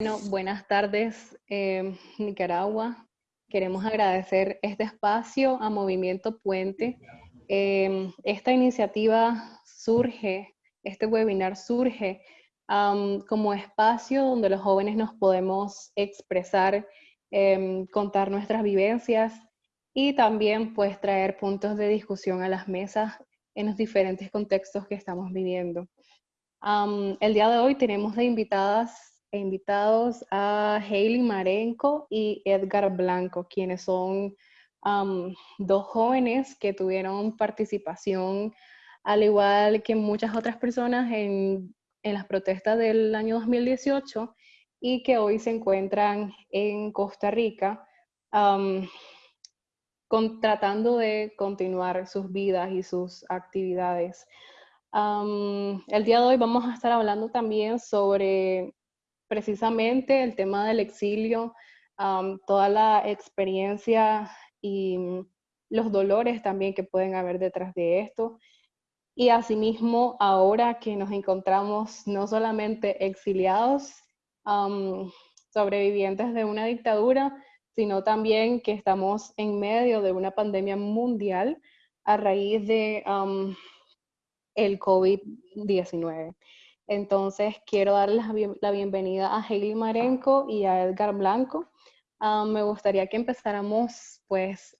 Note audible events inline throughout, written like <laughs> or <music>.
Bueno, buenas tardes, eh, Nicaragua. Queremos agradecer este espacio a Movimiento Puente. Eh, esta iniciativa surge, este webinar surge como espacio donde los jóvenes nos podemos expresar, em, contar nuestras vivencias y también pues traer puntos de discusión a las mesas en los diferentes contextos que estamos viviendo. el día de hoy tenemos de invitadas e invitados a Hailey Marenco y Edgar Blanco, quienes son dos jóvenes que tuvieron participación, al igual que muchas otras personas, en, las protestas del año 2018 y que hoy se encuentran en Costa Rica tratando de continuar sus vidas y sus actividades. el día de hoy vamos a estar hablando también sobre precisamente el tema del exilio, toda la experiencia y los dolores también que pueden haber detrás de esto. Y asimismo, ahora que nos encontramos no solamente exiliados, sobrevivientes de una dictadura, sino también que estamos en medio de una pandemia mundial a raíz de el COVID-19. Entonces, quiero darles la bienvenida a Hailey Marenco y a Edgar Blanco. Ah, me gustaría que empezáramos, pues,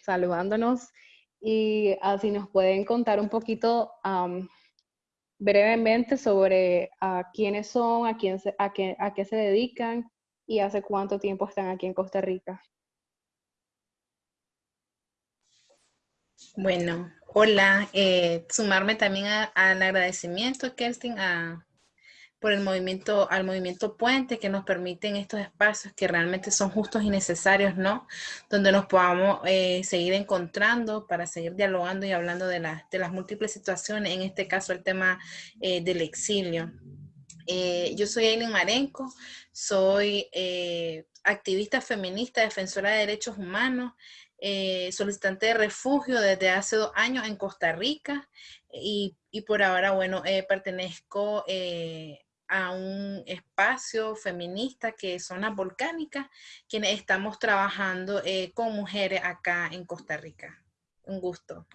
saludándonos y así nos pueden contar un poquito brevemente sobre quiénes son, a, quién a, qué, a qué se dedican y hace cuánto tiempo están aquí en Costa Rica. Bueno, hola. Eh, sumarme también al agradecimiento, Kerstin, a, por el movimiento, al movimiento Puente que nos permiten estos espacios que realmente son justos y necesarios, ¿no? Donde nos podamos eh, seguir encontrando para seguir dialogando y hablando de, de, las múltiples situaciones, en este caso el tema eh, del exilio. yo soy Aileen Marenco, soy activista feminista, defensora de derechos humanos, eh, solicitante de refugio desde hace dos años en Costa Rica y, por ahora, bueno, eh, pertenezco eh, a un espacio feminista que son las volcánicas, quienes estamos trabajando con mujeres acá en Costa Rica. Un gusto.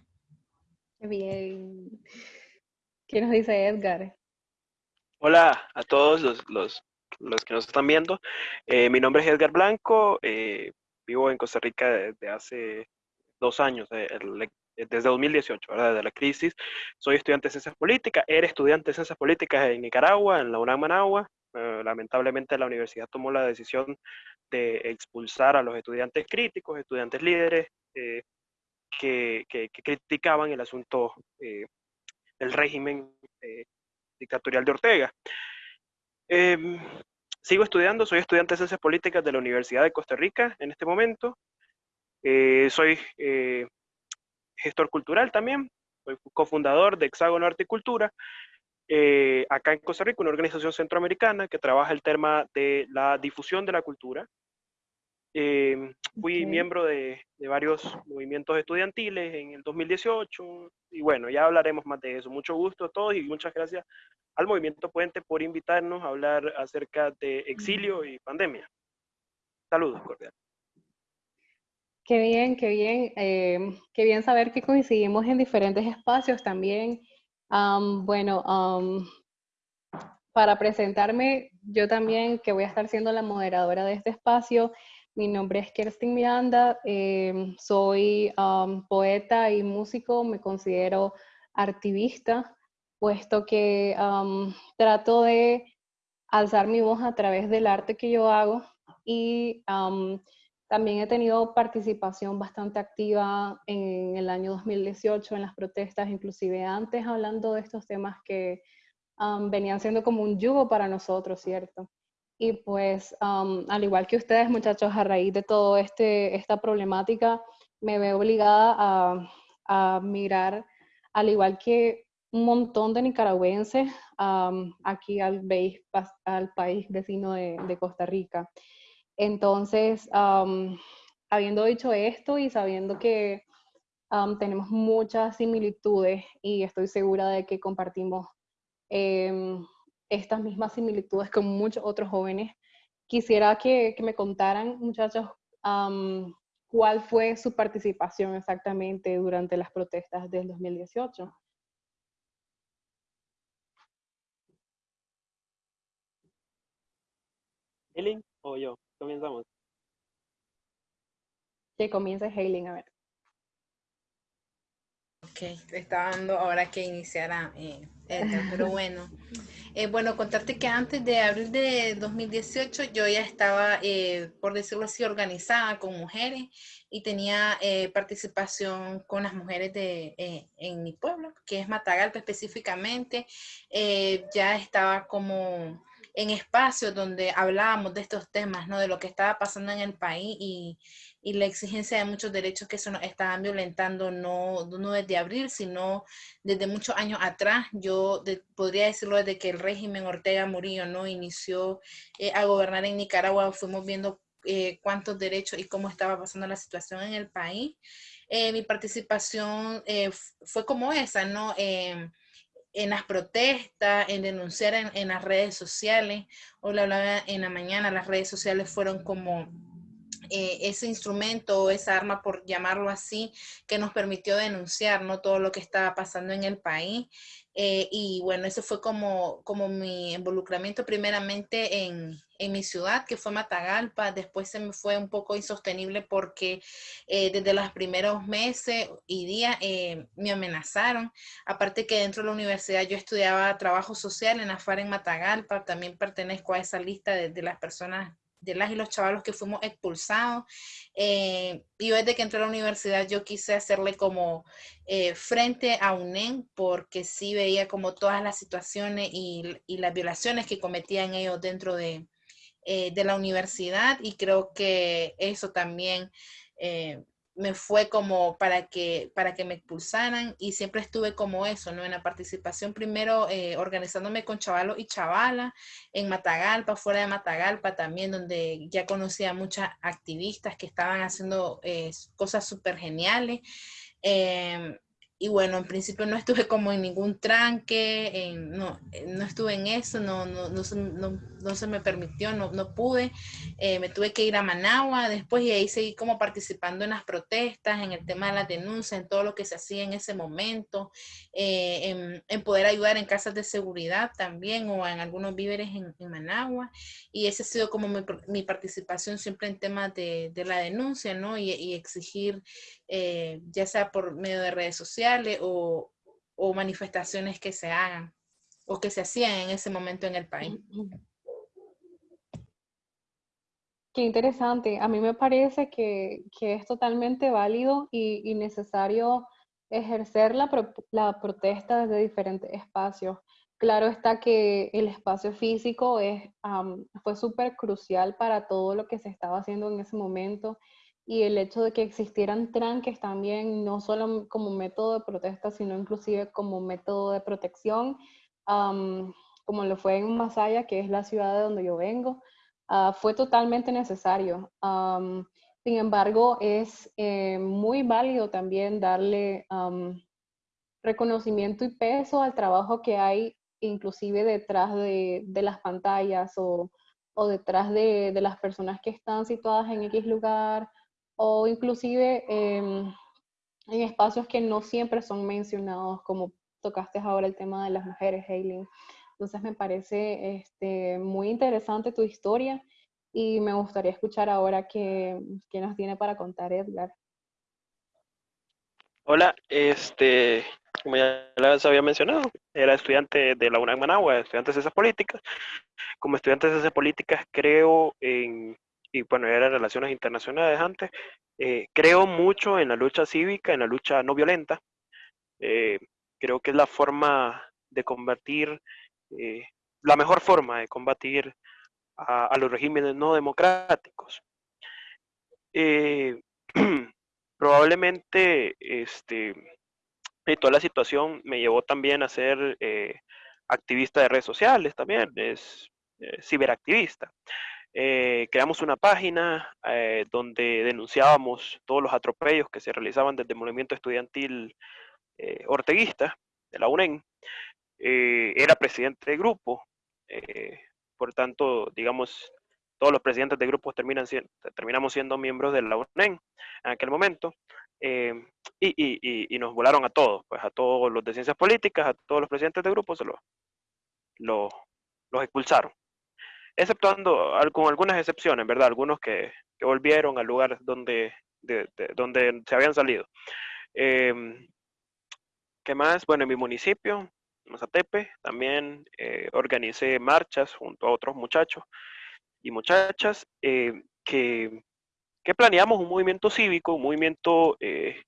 Bien. ¿Qué nos dice Edgar? Hola a todos los, los, los que nos están viendo. mi nombre es Edgar Blanco vivo en Costa Rica desde hace dos años, eh, desde 2018, ¿verdad? desde la crisis. Soy estudiante de ciencias políticas, era estudiante de ciencias políticas en Nicaragua, en la UNAM Managua. Eh, lamentablemente la universidad tomó la decisión de expulsar a los estudiantes críticos, estudiantes líderes eh, que, que, criticaban el asunto del régimen dictatorial de Ortega. Sigo estudiando, soy estudiante de Ciencias Políticas de la Universidad de Costa Rica en este momento. Eh, soy eh, gestor cultural también, soy cofundador de Hexágono Arte y Cultura, eh, acá en Costa Rica, una organización centroamericana que trabaja el tema de la difusión de la cultura. Fui miembro de, de, varios movimientos estudiantiles en el 2018 y bueno, ya hablaremos más de eso. Mucho gusto a todos y muchas gracias al Movimiento Puente por invitarnos a hablar acerca de exilio y pandemia. Saludos cordiales. Qué bien, qué bien. Eh, qué bien saber que coincidimos en diferentes espacios también. bueno, para presentarme, yo también que voy a estar siendo la moderadora de este espacio, mi nombre es Kerstin Miranda, em, soy poeta y músico, me considero activista puesto que trato de alzar mi voz a través del arte que yo hago y también he tenido participación bastante activa en el año 2018 en las protestas, inclusive antes hablando de estos temas que venían siendo como un yugo para nosotros, ¿cierto? Y pues, al igual que ustedes, muchachos, a raíz de todo este, esta problemática, me veo obligada a, mirar, al igual que un montón de nicaragüenses aquí al, al, país vecino de, Costa Rica. Entonces, habiendo dicho esto y sabiendo que tenemos muchas similitudes y estoy segura de que compartimos em, estas mismas similitudes con muchos otros jóvenes quisiera que, me contaran, muchachos, cuál fue su participación exactamente durante las protestas del 2018. Hailing o yo? Comenzamos. Que comience Hailing, a ver. Ok, estaba dando ahora que iniciara eh, pero bueno. <laughs> Eh, bueno, contarte que antes de abril de 2018 yo ya estaba, eh, por decirlo así, organizada con mujeres y tenía eh, participación con las mujeres de, en mi pueblo, que es Matagalpa específicamente. ya estaba como en espacios donde hablábamos de estos temas, ¿no? De lo que estaba pasando en el país y, y la exigencia de muchos derechos que se nos estaban violentando no, no desde abril, sino desde muchos años atrás. Yo podría decirlo desde que el régimen Ortega Murillo no inició eh, a gobernar en Nicaragua, fuimos viendo eh, cuántos derechos y cómo estaba pasando la situación en el país. Eh, mi participación fue como esa, ¿no? En las protestas, en denunciar en, en, las redes sociales. Hoy lo hablaba en la mañana, las redes sociales fueron como eh, ese instrumento o esa arma, por llamarlo así, que nos permitió denunciar ¿no? todo lo que estaba pasando en el país. Eh, y bueno, ese fue como, como mi involucramiento primeramente en, en, mi ciudad, que fue Matagalpa. Después se me fue un poco insostenible porque eh, desde los primeros meses y días me amenazaron. Aparte que dentro de la universidad yo estudiaba trabajo social en AFAR en Matagalpa. También pertenezco a esa lista de las personas de las y los chavalos que fuimos expulsados. Eh, y desde que entré a la universidad yo quise hacerle como eh, frente a UNEM porque sí veía como todas las situaciones y, las violaciones que cometían ellos dentro de, eh, de, la universidad y creo que eso también me fue como para que, para que me expulsaran y siempre estuve como eso, ¿no? En la participación primero eh, organizándome con chavalos y chavalas en Matagalpa, fuera de Matagalpa también, donde ya conocía a muchas activistas que estaban haciendo eh, cosas súper geniales. Em, y bueno, en principio no estuve como en ningún tranque, no, no estuve en eso, no, no, no, no se me permitió, no, pude. Eh, me tuve que ir a Managua después y ahí seguí como participando en las protestas, en el tema de las denuncias, en todo lo que se hacía en ese momento, eh, en, poder ayudar en casas de seguridad también o en algunos víveres en, Managua. Y esa ha sido como mi, participación siempre en temas de, de la denuncia, ¿no? Y exigir, eh, ya sea por medio de redes sociales o, o manifestaciones que se hagan o que se hacían en ese momento en el país. Qué interesante. A mí me parece que, es totalmente válido y, necesario ejercer la, protesta desde diferentes espacios. Claro está que el espacio físico es, fue súper crucial para todo lo que se estaba haciendo en ese momento y el hecho de que existieran tranques también, no solo como método de protesta, sino inclusive como método de protección, como lo fue en Masaya, que es la ciudad de donde yo vengo. Ah, fue totalmente necesario. sin embargo, es eh, muy válido también darle reconocimiento y peso al trabajo que hay inclusive detrás de, las pantallas o, detrás de, las personas que están situadas en X lugar o inclusive em, en espacios que no siempre son mencionados, como tocaste ahora el tema de las mujeres, Hailing. Entonces me parece este, muy interesante tu historia y me gustaría escuchar ahora qué, qué nos tiene para contar Edgar. Hola, este, como ya les había mencionado, era estudiante de la UNAM Managua, estudiante de Ciencias Políticas. Como estudiante de Ciencias Políticas creo en, y bueno, era Relaciones Internacionales antes, eh, creo mucho en la lucha cívica, en la lucha no violenta. Eh, creo que es la forma de convertir eh, la mejor forma de combatir a, los regímenes no democráticos. <clears throat> Probablemente este, toda la situación me llevó también a ser activista de redes sociales también, es ciberactivista. Creamos una página donde denunciábamos todos los atropellos que se realizaban desde el movimiento estudiantil orteguista de la UNEN eh, era presidente de grupo, eh, por tanto, digamos, todos los presidentes de grupos terminan terminamos siendo miembros de la UNEN en aquel momento. Eh, y, nos volaron a todos, pues a todos los de ciencias políticas, a todos los presidentes de grupos, se los, los, expulsaron. Exceptuando con algunas excepciones, ¿verdad? Algunos que, volvieron al lugar donde, donde se habían salido. Em, ¿Qué más? Bueno, en mi municipio, Mazatepe, también eh, organicé marchas junto a otros muchachos y muchachas eh, que, que, planeamos un movimiento cívico, un movimiento eh,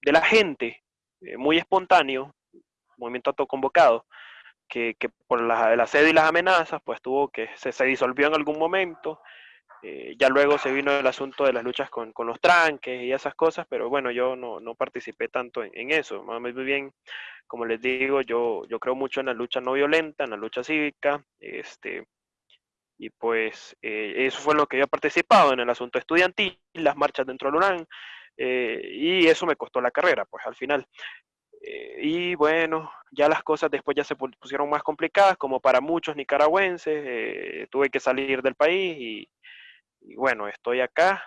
de la gente, muy espontáneo, un movimiento autoconvocado, que, por la, el y las amenazas, pues tuvo que, se, se disolvió en algún momento, eh, ya luego se vino el asunto de las luchas con, con los tranques y esas cosas, pero bueno, yo no, no participé tanto en, en, eso. Muy bien, como les digo, yo, yo creo mucho en la lucha no violenta, en la lucha cívica, este, y pues eh, eso fue lo que yo he participado en el asunto estudiantil, las marchas dentro del UNAM, eh, y eso me costó la carrera, pues al final. Y bueno, ya las cosas después ya se pusieron más complicadas, como para muchos nicaragüenses, tuve que salir del país y, bueno, estoy acá,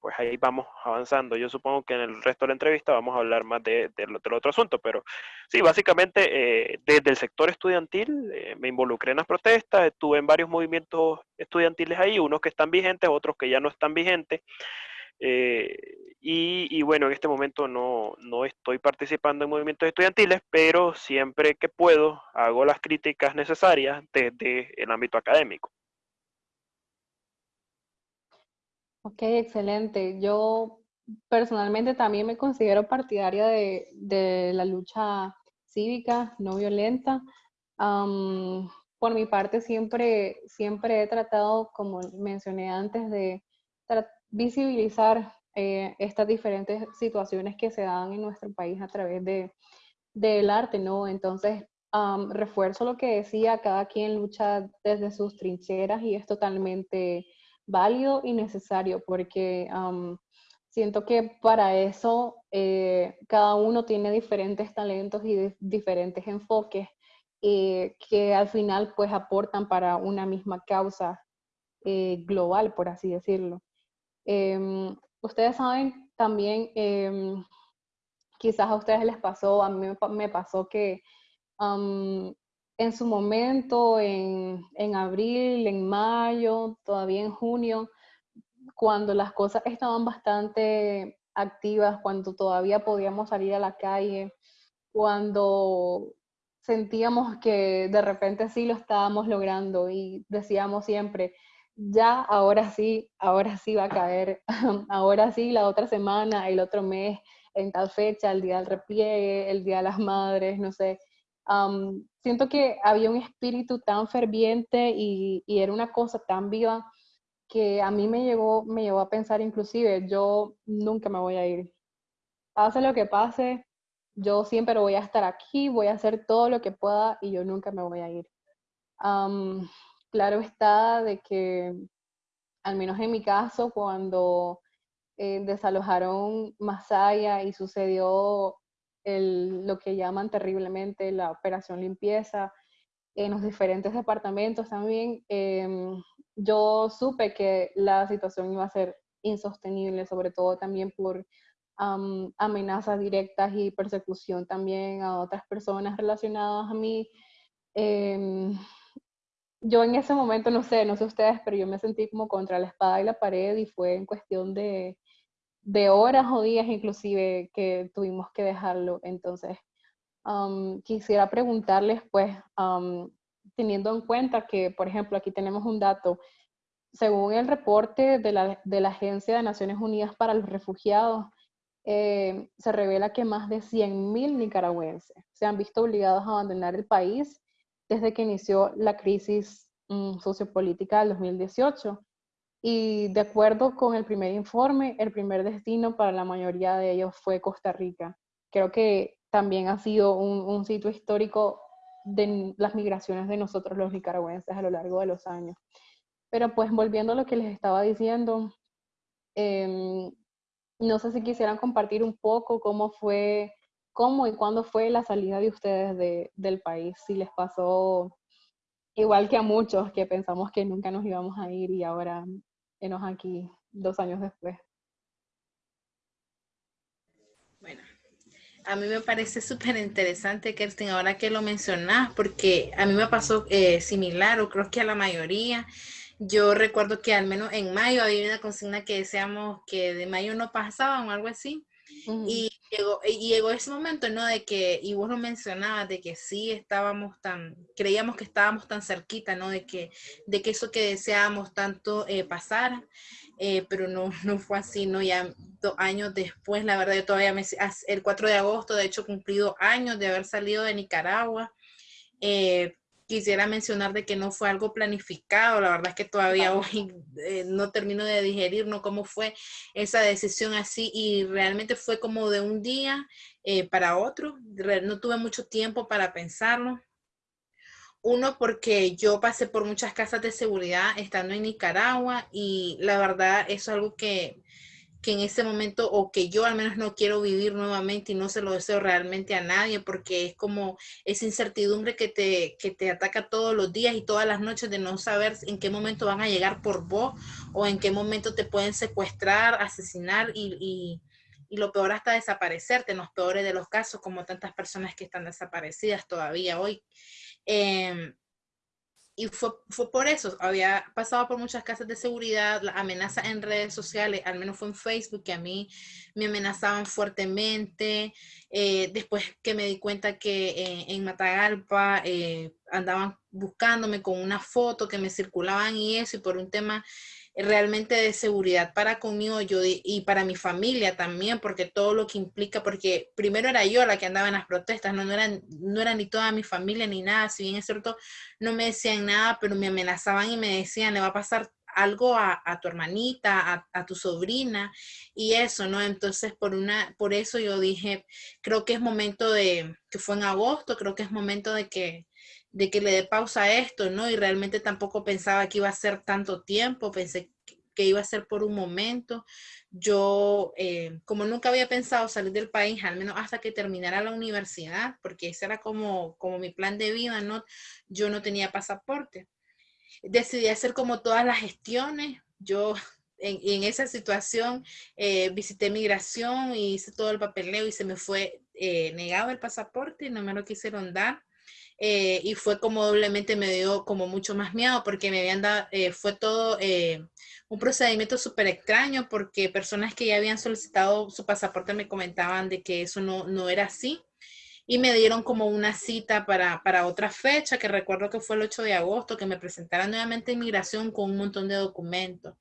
pues ahí vamos avanzando. Yo supongo que en el resto de la entrevista vamos a hablar más de, del otro asunto, pero sí, básicamente eh, desde el sector estudiantil eh, me involucré en las protestas, estuve en varios movimientos estudiantiles ahí, unos que están vigentes, otros que ya no están vigentes. Eh, y, bueno, en este momento no, no estoy participando en movimientos estudiantiles, pero siempre que puedo hago las críticas necesarias desde el ámbito académico. Ok, excelente. Yo personalmente también me considero partidaria de, la lucha cívica no violenta. por mi parte, siempre, siempre he tratado, como mencioné antes, de visibilizar eh, estas diferentes situaciones que se dan en nuestro país a través de, del arte, ¿no? Entonces, refuerzo lo que decía, cada quien lucha desde sus trincheras y es totalmente válido y necesario porque siento que para eso eh, cada uno tiene diferentes talentos y diferentes enfoques eh, que al final pues aportan para una misma causa global, por así decirlo. Em, ustedes saben también, em, quizás a ustedes les pasó, a mí me pasó que en su momento, en, abril, en mayo, todavía en junio, cuando las cosas estaban bastante activas, cuando todavía podíamos salir a la calle, cuando sentíamos que de repente sí lo estábamos logrando y decíamos siempre, ya, ahora sí, ahora sí va a caer, <laughs> ahora sí, la otra semana, el otro mes, en tal fecha, el día del repliegue, el día de las madres, no sé, siento que había un espíritu tan ferviente y, era una cosa tan viva que a mí me llegó, me llevó a pensar inclusive, yo nunca me voy a ir. Pase lo que pase, yo siempre voy a estar aquí, voy a hacer todo lo que pueda y yo nunca me voy a ir. Claro está de que, al menos en mi caso, cuando eh, desalojaron Masaya y sucedió lo que llaman terriblemente la operación limpieza en los diferentes departamentos también, em, yo supe que la situación iba a ser insostenible, sobre todo también por amenazas directas y persecución también a otras personas relacionadas a mí. Em, yo en ese momento, no sé, no sé ustedes, pero yo me sentí como contra la espada y la pared y fue en cuestión de, de horas o días inclusive que tuvimos que dejarlo. Entonces, quisiera preguntarles, pues, teniendo en cuenta que, por ejemplo, aquí tenemos un dato, según el reporte de la, de la Agencia de Naciones Unidas para los Refugiados, eh, se revela que más de 100.000 nicaragüenses se han visto obligados a abandonar el país desde que inició la crisis mm, sociopolítica del 2018 y de acuerdo con el primer informe, el primer destino para la mayoría de ellos fue Costa Rica. Creo que también ha sido un, sitio histórico de las migraciones de nosotros los nicaragüenses a lo largo de los años. Pero pues volviendo a lo que les estaba diciendo, em, no sé si quisieran compartir un poco cómo fue, cómo y cuándo fue la salida de ustedes del país, si les pasó igual que a muchos que pensamos que nunca nos íbamos a ir y ahora enos aquí dos años después. Bueno, a mí me parece súper interesante, Kerstin, ahora que lo mencionas, porque a mí me pasó eh, similar, o creo que a la mayoría. Yo recuerdo que al menos en mayo había una consigna que decíamos que de mayo no pasaban o algo así. Y llegó, llegó ese momento, ¿no? De que, y vos lo mencionabas, de que sí estábamos tan, creíamos que estábamos tan cerquita, ¿no? De que, de que eso que deseábamos tanto eh, pasara, eh, pero no, <laughs> no fue así, ¿no? Ya dos años después, la verdad, yo todavía me, el 4 de agosto, de hecho, cumplido años de haber salido de Nicaragua. Eh, quisiera mencionar de que no fue algo planificado, la verdad es que todavía hoy eh, no termino de digerir ¿no? cómo fue esa decisión así y realmente fue como de un día eh, para otro, no tuve mucho tiempo para pensarlo. Uno, porque yo pasé por muchas casas de seguridad estando en Nicaragua y la verdad eso es algo que que en ese momento o que yo al menos no quiero vivir nuevamente y no se lo deseo realmente a nadie porque es como esa incertidumbre que te, que te ataca todos los días y todas las noches de no saber en qué momento van a llegar por vos o en qué momento te pueden secuestrar, asesinar y, y, y lo peor hasta desaparecerte en los peores de los casos como tantas personas que están desaparecidas todavía hoy. Eh, y fue, fue, por eso, había pasado por muchas casas de seguridad, la amenaza en redes sociales, al menos fue en Facebook, que a mí me amenazaban fuertemente. Eh, después que me di cuenta que eh, en Matagalpa eh, andaban buscándome con una foto que me circulaban y eso, y por un tema realmente de seguridad para conmigo yo y para mi familia también, porque todo lo que implica, porque primero era yo la que andaba en las protestas, no, no, era, no ni toda mi familia ni nada, si bien es cierto, no me decían nada, pero me amenazaban y me decían, le va a pasar algo a, a tu hermanita, a, a, tu sobrina y eso, ¿no? Entonces, por, una, por eso yo dije, creo que es momento de, que fue en agosto, creo que es momento de que de que le dé pausa a esto, ¿no? Y realmente tampoco pensaba que iba a ser tanto tiempo, pensé que iba a ser por un momento. Yo, eh, como nunca había pensado salir del país, al menos hasta que terminara la universidad, porque ese era como, como mi plan de vida, ¿no? Yo no tenía pasaporte. Decidí hacer como todas las gestiones. Yo en, esa situación eh, visité migración y hice todo el papeleo y se me fue eh, negado el pasaporte y no me lo quisieron dar. Eh, y fue como doblemente me dio como mucho más miedo porque me habían dado, eh, fue todo eh, un procedimiento súper extraño porque personas que ya habían solicitado su pasaporte me comentaban de que eso no, no era así y me dieron como una cita para, para, otra fecha, que recuerdo que fue el 8 de agosto, que me presentara nuevamente inmigración con un montón de documentos,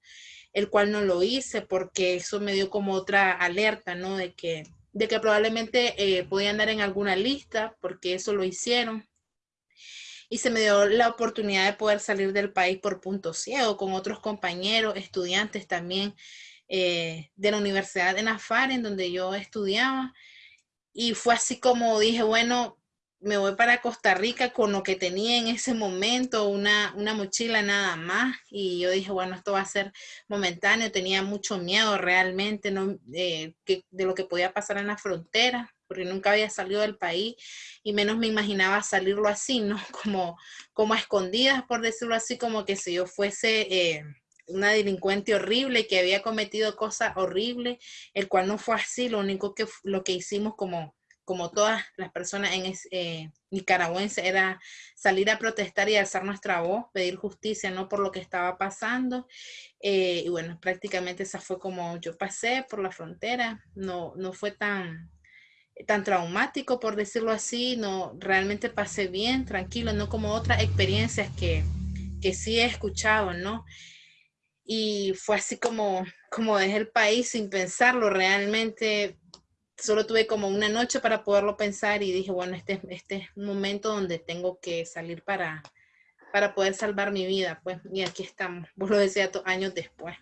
el cual no lo hice porque eso me dio como otra alerta, ¿no? De que, de que probablemente eh, podía andar en alguna lista, porque eso lo hicieron y se me dio la oportunidad de poder salir del país por punto ciego con otros compañeros, estudiantes también eh, de la Universidad de Nafar, en donde yo estudiaba. Y fue así como dije, bueno, me voy para Costa Rica con lo que tenía en ese momento, una, una mochila nada más. Y yo dije, bueno, esto va a ser momentáneo. Tenía mucho miedo realmente ¿no? Eh, de lo que podía pasar en la frontera porque nunca había salido del país y menos me imaginaba salirlo así, ¿no? <laughs> Como, como a escondidas, por decirlo así, como que si yo fuese eh, una delincuente horrible que había cometido cosas horribles, el cual no fue así, lo único que, lo que hicimos como como todas las personas en eh, nicaragüenses, era salir a protestar y alzar nuestra voz, pedir justicia, ¿no? Por lo que estaba pasando. Eh, y bueno, prácticamente esa fue como yo pasé por la frontera. No, no fue tan, tan traumático, por decirlo así, no, realmente pasé bien, tranquilo, no como otras experiencias que, que sí he escuchado, ¿no? Y fue así como, como dejé el país sin pensarlo, realmente solo tuve como una noche para poderlo pensar y dije, bueno, este, este es un momento donde tengo que salir para, para poder salvar mi vida, pues, y aquí estamos, vos lo decías años después.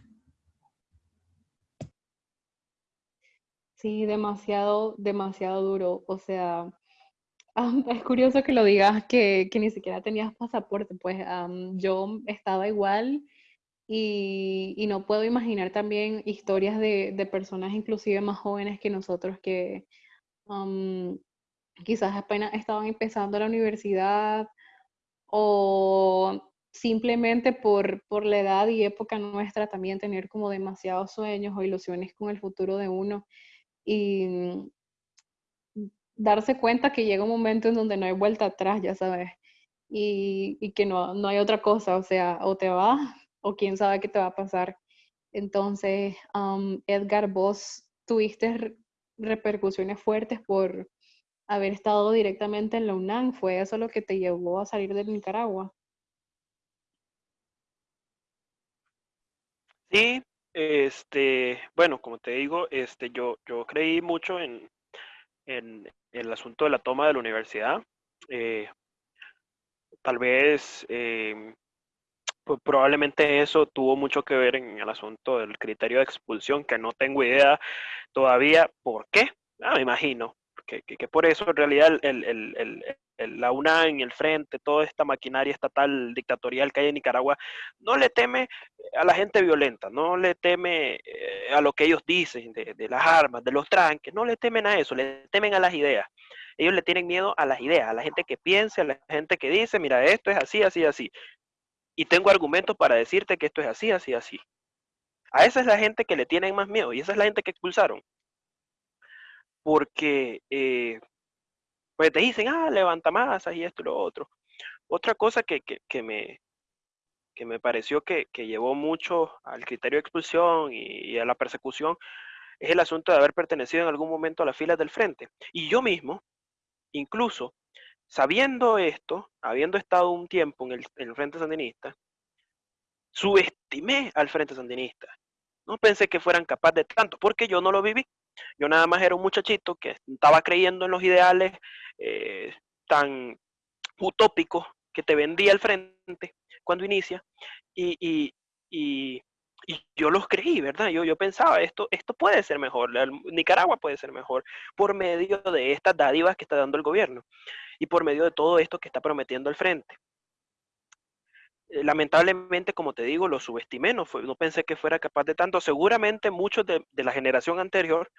Sí, demasiado, demasiado duro. O sea, <laughs> es curioso que lo digas que, que ni siquiera tenías pasaporte. Pues yo estaba igual y, y, no puedo imaginar también historias de, de, personas inclusive más jóvenes que nosotros que quizás apenas estaban empezando la universidad o simplemente por, por la edad y época nuestra también tener como demasiados sueños o ilusiones con el futuro de uno y darse cuenta que llega un momento en donde no hay vuelta atrás, ya sabes, y, y que no, no, hay otra cosa, o sea, o te va o quién sabe qué te va a pasar. Entonces, Edgar, vos tuviste repercusiones fuertes por haber estado directamente en la UNAM. ¿Fue eso lo que te llevó a salir de Nicaragua? Sí, este, bueno, como te digo, este, yo, yo creí mucho en, en, el asunto de la toma de la universidad. Eh, tal vez, em, pues probablemente eso tuvo mucho que ver en el asunto del criterio de expulsión, que no tengo idea todavía por qué. Ah, me imagino que, que, por eso en realidad el, el, el, la UNAM, el Frente, toda esta maquinaria estatal dictatorial que hay en Nicaragua, no le teme a la gente violenta, no le teme eh, a lo que ellos dicen de, de, las armas, de los tranques, no le temen a eso, le temen a las ideas. Ellos le tienen miedo a las ideas, a la gente que piense, a la gente que dice, mira, esto es así, así, así. Y tengo argumentos para decirte que esto es así, así, así. A esa es la gente que le tienen más miedo y esa es la gente que expulsaron porque eh, pues te dicen, ah, levanta masas y esto y lo otro. Otra cosa que, que, me, que me pareció que, que, llevó mucho al criterio de expulsión y, a la persecución es el asunto de haber pertenecido en algún momento a las filas del frente. Y yo mismo, incluso sabiendo esto, habiendo estado un tiempo en el, en el Frente Sandinista, subestimé al Frente Sandinista. No pensé que fueran capaces de tanto, porque yo no lo viví. Yo nada más era un muchachito que estaba creyendo en los ideales eh, tan utópicos que te vendía el frente cuando inicia y, y, y, yo los creí, ¿verdad? Yo, yo pensaba, esto, esto puede ser mejor, Nicaragua puede ser mejor por medio de estas dádivas que está dando el gobierno y por medio de todo esto que está prometiendo el frente. Eh, lamentablemente, como te digo, lo subestimé, no, pensé que fuera capaz de tanto. Seguramente muchos de, la generación anterior,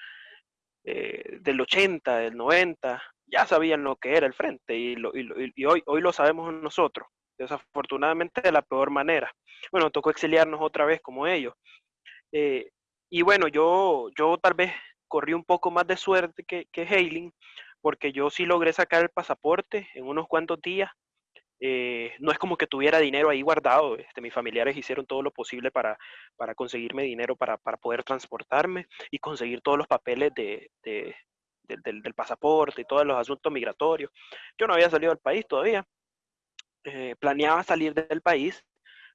eh, del 80, del 90, ya sabían lo que era el frente y, y, hoy, hoy lo sabemos nosotros, desafortunadamente de la peor manera. Bueno, tocó exiliarnos otra vez como ellos. Eh, y bueno, yo, yo tal vez corrí un poco más de suerte que, que Hailing, porque yo sí logré sacar el pasaporte en unos cuantos días eh, no es como que tuviera dinero ahí guardado. Este, mis familiares hicieron todo lo posible para, para conseguirme dinero para, para, poder transportarme y conseguir todos los papeles de, de, del, del, pasaporte y todos los asuntos migratorios. Yo no había salido del país todavía. Eh, planeaba salir del país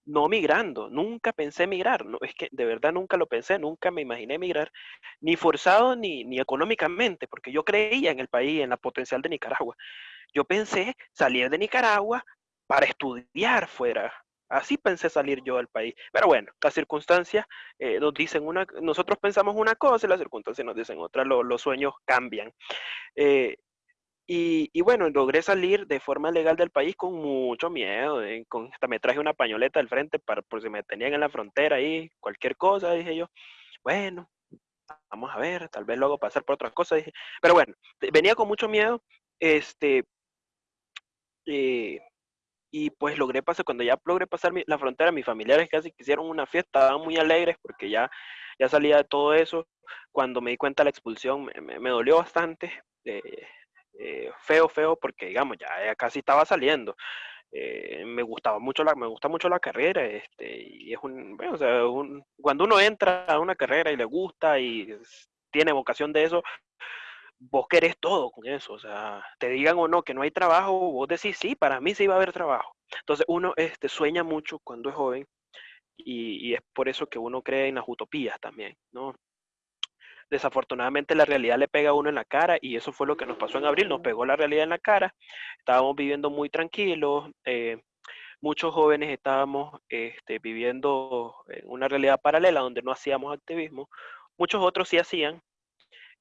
no migrando, nunca pensé migrar, no, es que de verdad nunca lo pensé, nunca me imaginé migrar, ni forzado ni, ni económicamente, porque yo creía en el país, en la potencial de Nicaragua. Yo pensé salir de Nicaragua para estudiar fuera. Así pensé salir yo del país. Pero bueno, las circunstancias eh, nos dicen una, nosotros pensamos una cosa y las circunstancias nos dicen otra, los sueños cambian. Eh, y, bueno, logré salir de forma legal del país con mucho miedo. Eh, con, hasta me traje una pañoleta del frente para, por si me tenían en la frontera ahí, cualquier cosa, dije yo. Bueno, vamos a ver, tal vez luego pasar por otras cosas. Dije. Pero bueno, venía con mucho miedo. Este, eh, y pues logré pasar, cuando ya logré pasar la frontera, mis familiares casi quisieron una fiesta, estaban muy alegres porque ya, ya salía de todo eso. Cuando me di cuenta de la expulsión, me, me, dolió bastante, eh, eh, feo, feo, porque digamos, ya, casi estaba saliendo. Eh, me gustaba mucho la, me gusta mucho la carrera, este, y es un, o sea, un, cuando uno entra a una carrera y le gusta y tiene vocación de eso, vos querés todo con eso, o sea, te digan o no que no hay trabajo, vos decís, sí, para mí sí va a haber trabajo. Entonces uno este, sueña mucho cuando es joven y, y es por eso que uno cree en las utopías también, ¿no? Desafortunadamente la realidad le pega a uno en la cara y eso fue lo que nos pasó en abril, nos pegó la realidad en la cara, estábamos viviendo muy tranquilos, eh, muchos jóvenes estábamos este, viviendo en una realidad paralela donde no hacíamos activismo, muchos otros sí hacían,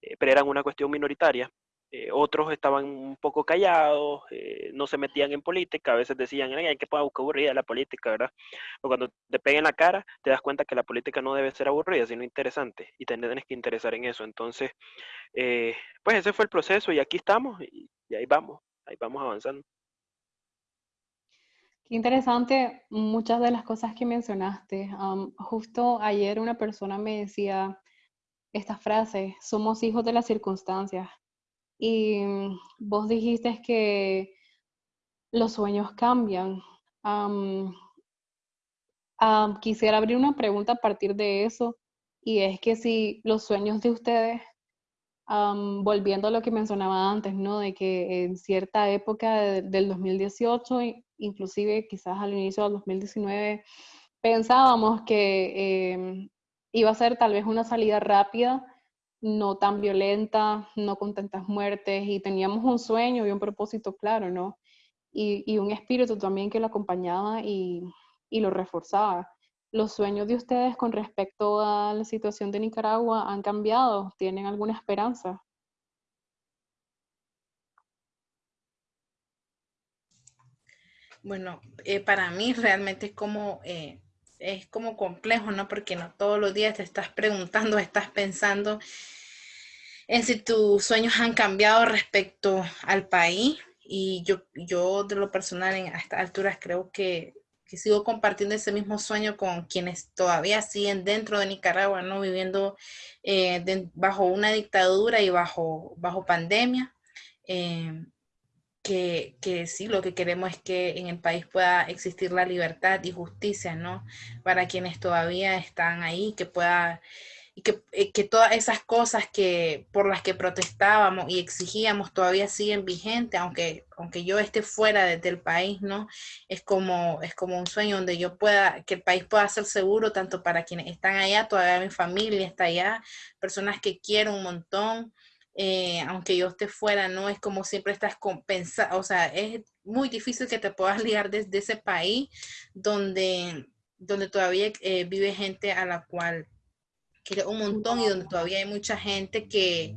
eh, pero eran una cuestión minoritaria. Eh, otros estaban un poco callados, eh, no se metían en política, a veces decían, ay, que buscar aburrida la política, ¿verdad? O cuando te peguen la cara, te das cuenta que la política no debe ser aburrida, sino interesante, y te tienes que interesar en eso. Entonces, pues ese fue el proceso, y aquí estamos, y, y ahí vamos, ahí vamos avanzando. Qué interesante muchas de las cosas que mencionaste. justo ayer una persona me decía esta frase, somos hijos de las circunstancias. Y mm, vos dijiste que los sueños cambian. quisiera abrir una pregunta a partir de eso, y es que si los sueños de ustedes, volviendo a lo que mencionaba antes, ¿no? De que en cierta época del 2018, inclusive quizás al inicio del 2019, pensábamos que em, iba a ser tal vez una salida rápida, no tan violenta, no con tantas muertes, y teníamos un sueño y un propósito claro, ¿no? Y, un espíritu también que lo acompañaba y, y lo reforzaba. ¿Los sueños de ustedes con respecto a la situación de Nicaragua han cambiado? ¿Tienen alguna esperanza? Bueno, eh, para mí realmente es como, eh, es como complejo, ¿no? Porque no todos los días te estás preguntando, <laughs> estás pensando en si tus sueños han cambiado respecto al país. Y yo, yo de lo personal en, a estas alturas creo que, que sigo compartiendo ese mismo sueño con quienes todavía siguen dentro de Nicaragua, ¿no? Viviendo eh, bajo una dictadura y bajo, bajo pandemia. Eh, que, que, sí, lo que queremos es que en el país pueda existir la libertad y justicia, ¿no? Para quienes todavía están ahí, que pueda, y que, eh, que todas esas cosas que, por las que protestábamos y exigíamos todavía siguen vigentes, aunque, aunque yo esté fuera del país, ¿no? Es como, es como un sueño donde yo pueda, que el país pueda ser seguro tanto para quienes están allá, todavía mi familia está allá, personas que quiero un montón, eh, aunque yo esté fuera, no es como siempre estás compensado, o sea, es muy difícil que te puedas <laughs> ligar desde ese país donde, donde todavía eh, vive gente a la cual quiere un montón y donde todavía hay mucha gente que,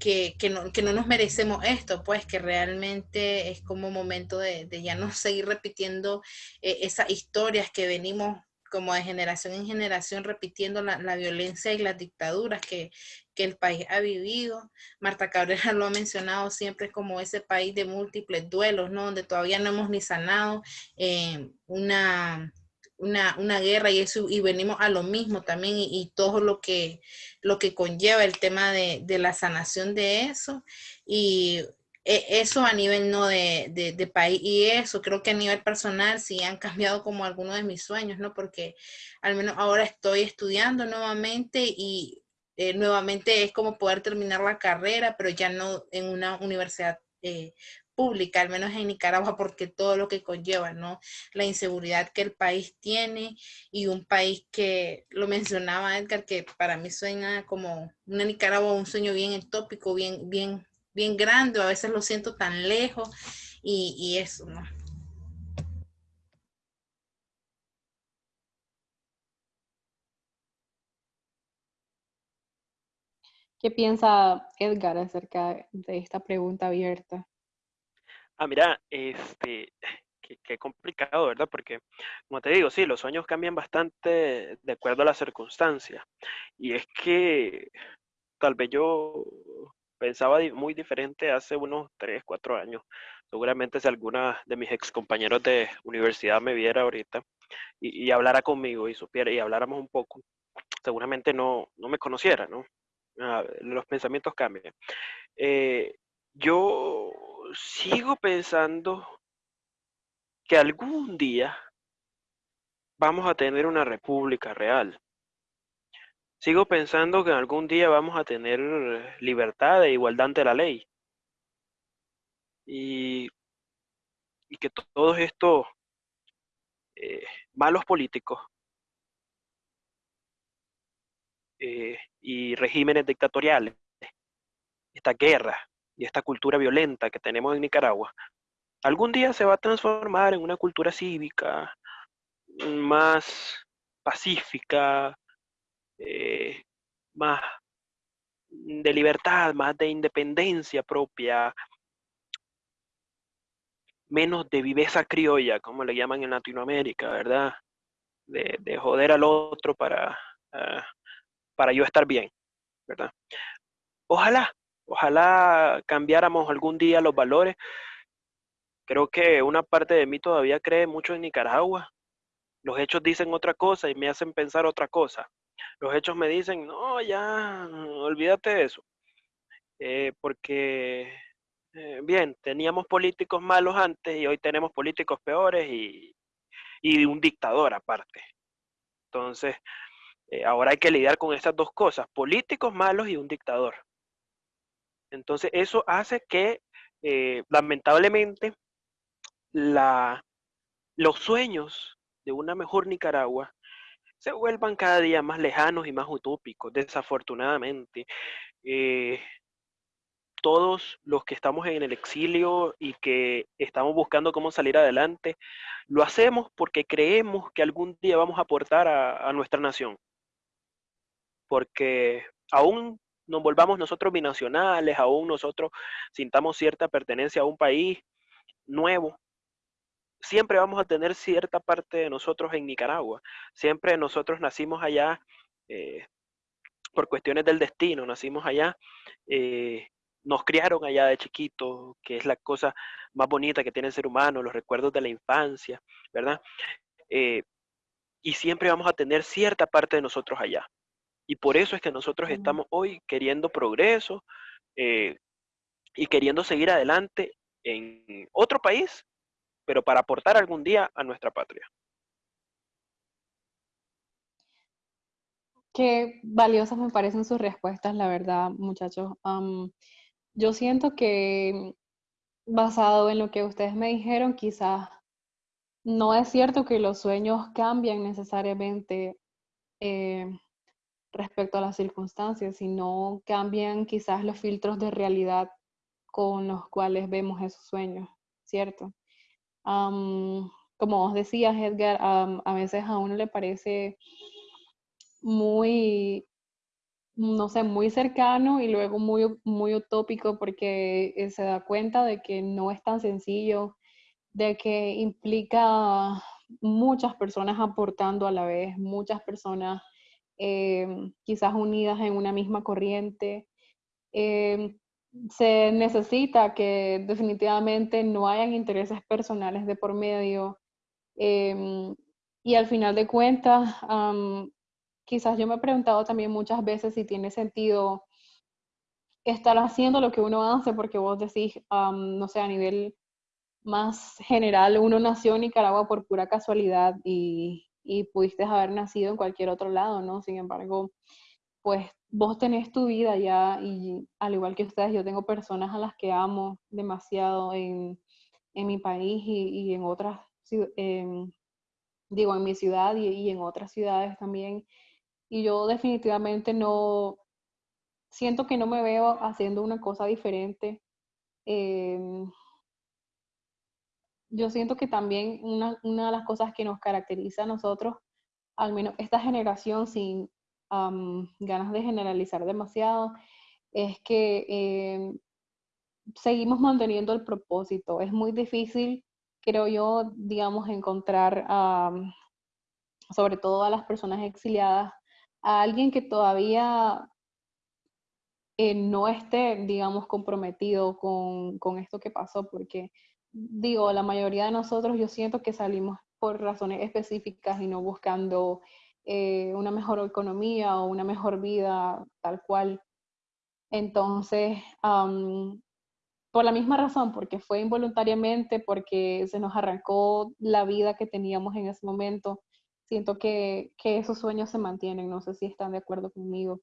que, que, no, que no nos merecemos esto, pues que realmente es como momento de, de ya no seguir repitiendo eh, esas historias que venimos como de generación en generación repitiendo la, la violencia y las dictaduras que, que, el país ha vivido. Marta Cabrera lo ha mencionado siempre como ese país de múltiples duelos, ¿no? Donde todavía no hemos ni sanado eh, una, una, una, guerra y eso, y venimos a lo mismo también, y, todo lo que, lo que conlleva el tema de, de la sanación de eso. Y e, eso a nivel no de, de, país y eso creo que a nivel personal sí han cambiado como algunos de mis sueños, ¿no? Porque al menos ahora estoy estudiando nuevamente y eh, nuevamente es como poder terminar la carrera, pero ya no en una universidad eh, pública, al menos en Nicaragua, porque todo lo que conlleva, ¿no? La inseguridad que el país tiene y un país que, lo mencionaba Edgar, que para mí suena como una Nicaragua, un sueño bien utópico, bien, bien bien grande, a veces lo siento tan lejos y, y eso, ¿no? ¿Qué piensa Edgar acerca de esta pregunta abierta? Ah, mira, este, <sighs> qué, complicado, ¿verdad? Porque, como te digo, sí, los sueños cambian bastante de acuerdo a las circunstancias. Y es que tal vez yo pensaba muy diferente hace unos 3, 4 años. Seguramente si alguna de mis ex compañeros de universidad me viera ahorita y, hablara conmigo y supiera y habláramos un poco, seguramente no, no me conociera, ¿no? Ah, los pensamientos cambian. Eh, yo sigo pensando que algún día vamos a tener una república real. Sigo pensando que algún día vamos a tener libertad e igualdad ante la ley. Y, que todos estos eh, malos políticos eh, y regímenes dictatoriales, esta guerra y esta cultura violenta que tenemos en Nicaragua, algún día se va a transformar en una cultura cívica más pacífica, eh, más de libertad, más de independencia propia, menos de viveza criolla, como le llaman en Latinoamérica, ¿verdad? De, joder al otro para, ah, para yo estar bien, ¿verdad? Ojalá, ojalá cambiáramos algún día los valores, Creo que una parte de mí todavía cree mucho en Nicaragua. Los hechos dicen otra cosa y me hacen pensar otra cosa. Los hechos me dicen, no, ya, olvídate de eso. Eh, porque, eh, bien, teníamos políticos malos antes y hoy tenemos políticos peores y, y un dictador aparte. Entonces, eh, ahora hay que lidiar con estas dos cosas, políticos malos y un dictador. Entonces, eso hace que, lamentablemente, la, los sueños de una mejor Nicaragua se vuelvan cada día más lejanos y más utópicos, desafortunadamente. Eh, todos los que estamos en el exilio y que estamos buscando cómo salir adelante, lo hacemos porque creemos que algún día vamos a aportar a, a nuestra nación. Porque aún nos volvamos nosotros binacionales, aún nosotros sintamos cierta pertenencia a un país nuevo, siempre vamos a tener cierta parte de nosotros en Nicaragua. Siempre nosotros nacimos allá eh, por cuestiones del destino, nacimos allá, eh, nos criaron allá de chiquito, que es la cosa más bonita que tiene el ser humano, los recuerdos de la infancia, ¿verdad? Eh, y siempre vamos a tener cierta parte de nosotros allá. Y por eso es que nosotros estamos hoy queriendo progreso y queriendo seguir adelante en otro país pero para aportar algún día a nuestra patria. Qué valiosas me parecen sus respuestas, la verdad, muchachos. yo siento que basado en lo que ustedes me dijeron, quizás no es cierto que los sueños cambian necesariamente eh, respecto a las circunstancias, sino cambian quizás los filtros de realidad con los cuales vemos esos sueños, ¿cierto? como vos decías, Edgar, a veces a uno le parece muy, no sé, muy cercano y luego muy, muy utópico porque eh, se da cuenta de que no es tan sencillo, de que implica muchas personas aportando a la vez, muchas personas em, quizás unidas en una misma corriente. Em, se necesita que definitivamente no hayan intereses personales de por medio. Em, y al final de cuentas, quizás yo me he preguntado también muchas veces si tiene sentido estar haciendo lo que uno hace, porque vos decís, no sé, a nivel más general, uno nació en Nicaragua por pura casualidad y, y pudiste haber nacido en cualquier otro lado, ¿no? Sin embargo, pues vos tenés tu vida ya y al igual que ustedes, yo tengo personas a las que amo demasiado en, mi país y, en otras, digo, en mi ciudad y, en otras ciudades también. Y yo definitivamente no, siento que no me veo haciendo una cosa diferente. Em, yo siento que también una, una de las cosas que nos caracteriza a nosotros, al menos esta generación, sin, ganas de generalizar demasiado, es que em, seguimos manteniendo el propósito. Es muy difícil, creo yo, digamos, encontrar, sobre todo a las personas exiliadas, a alguien que todavía eh, no esté, digamos, comprometido con, con, esto que pasó, porque digo, la mayoría de nosotros yo siento que salimos por razones específicas y no buscando eh, una mejor economía o una mejor vida tal cual. Entonces, por la misma razón, porque fue involuntariamente, porque se nos arrancó la vida que teníamos en ese momento, siento que, que esos sueños se mantienen. No sé si están de acuerdo conmigo.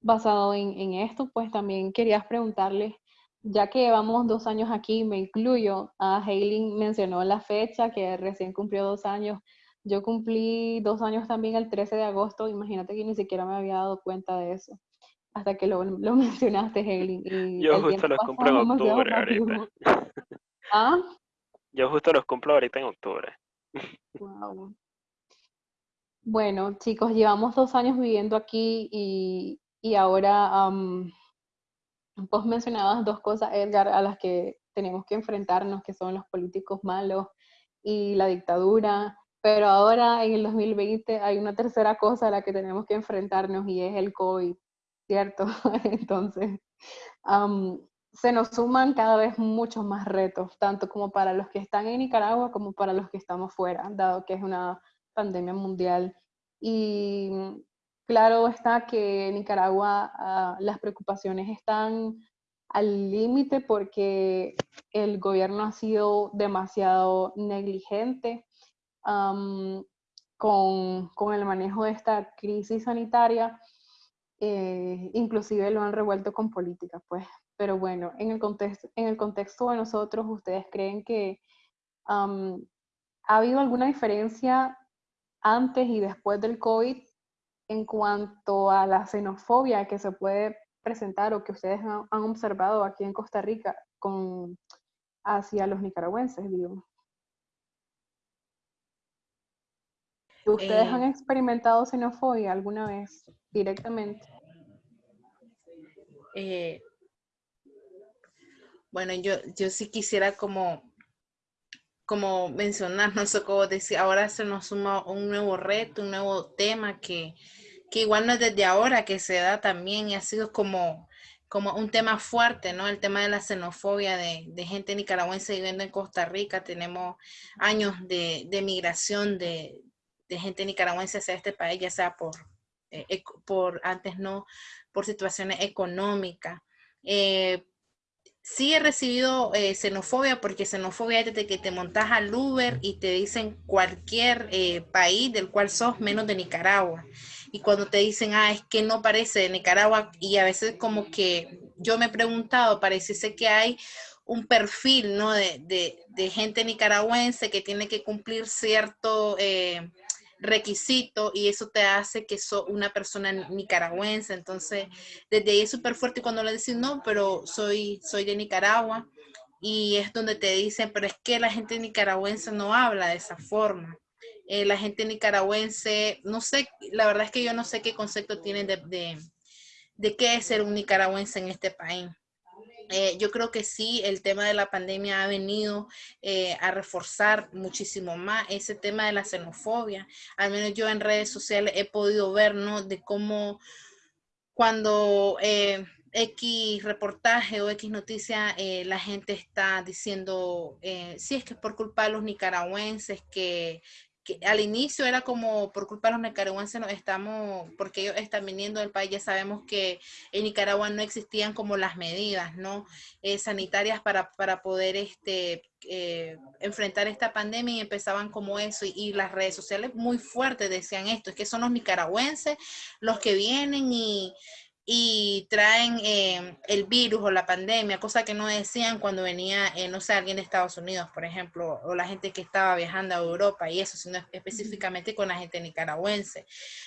basado en, en, esto, pues también quería preguntarles ya que llevamos dos años aquí, me incluyo, a Hailing mencionó la fecha que recién cumplió dos años. Yo cumplí dos años también el 13 de agosto, imagínate que ni siquiera me había dado cuenta de eso, hasta que lo, lo <laughs> mencionaste, Hailing. Yo justo los cumplo en octubre ahorita. <laughs> ¿Ah? Yo justo los cumplo ahorita en octubre. <laughs> Wow. Bueno, chicos, llevamos dos años viviendo aquí y, y ahora Vos mencionabas dos cosas, Edgar, a las que tenemos que enfrentarnos, que son los políticos malos y la dictadura, pero ahora en el 2020 hay una tercera cosa a la que tenemos que enfrentarnos y es el COVID, ¿cierto? <laughs> Entonces, se nos suman cada vez muchos más retos, tanto como para los que están en Nicaragua como para los que estamos fuera, dado que es una pandemia mundial. Y claro está que en Nicaragua ah, las preocupaciones están al límite porque el gobierno ha sido demasiado negligente con, con, el manejo de esta crisis sanitaria, eh, inclusive lo han revuelto con política, pues. Pero bueno, en el contexto, en el contexto de nosotros, ¿ustedes creen que ha habido alguna diferencia antes y después del COVID en cuanto a la xenofobia que se puede presentar o que ustedes han, observado aquí en Costa Rica con, hacia los nicaragüenses, digo? ¿Ustedes han eh, experimentado xenofobia alguna vez directamente? Eh, bueno, yo, yo sí quisiera como, como mencionar, no sé cómo decir, ahora se nos suma un nuevo reto, un nuevo tema que, que igual no es desde ahora que se da también y ha sido como, como un tema fuerte, ¿no? El tema de la xenofobia de, gente nicaragüense viviendo en Costa Rica. Tenemos años de, de migración de, de, gente nicaragüense hacia este país, ya sea por, eh, por antes no, por situaciones económicas. Eh, sí he recibido eh, xenofobia, porque xenofobia es desde que te montas al Uber y te dicen cualquier país del cual sos menos de Nicaragua y cuando te dicen, ah, es que no parece de Nicaragua, y a veces como que yo me he preguntado, parece que hay un perfil, ¿no? De, gente nicaragüense que tiene que cumplir cierto eh, requisito y eso te hace que sos una persona nicaragüense. Entonces, desde ahí es súper fuerte cuando le dicen, no, pero soy, soy de Nicaragua. Y es donde te dicen, pero es que la gente nicaragüense no habla de esa forma. Eh, la gente nicaragüense, no sé, la verdad es que yo no sé qué concepto tienen de, de, qué es ser un nicaragüense en este país. Eh, yo creo que sí, el tema de la pandemia ha venido eh, a reforzar muchísimo más ese tema de la xenofobia. Al menos yo en redes sociales he podido ver, ¿no? De cómo cuando X reportaje o X noticia, la gente está diciendo, sí, es que es por culpa de los nicaragüenses que que al inicio era como por culpa de los nicaragüenses nos estamos, porque ellos están viniendo del país, ya sabemos que en Nicaragua no existían como las medidas, ¿no? Eh, sanitarias para, para, poder este, eh, enfrentar esta pandemia y empezaban como eso y, y, las redes sociales muy fuertes decían esto, es que son los nicaragüenses los que vienen y, y traen eh, el virus o la pandemia, cosa que no decían cuando venía, eh, no sé, alguien de Estados Unidos, por ejemplo, o la gente que estaba viajando a Europa y eso, sino específicamente con la gente nicaragüense.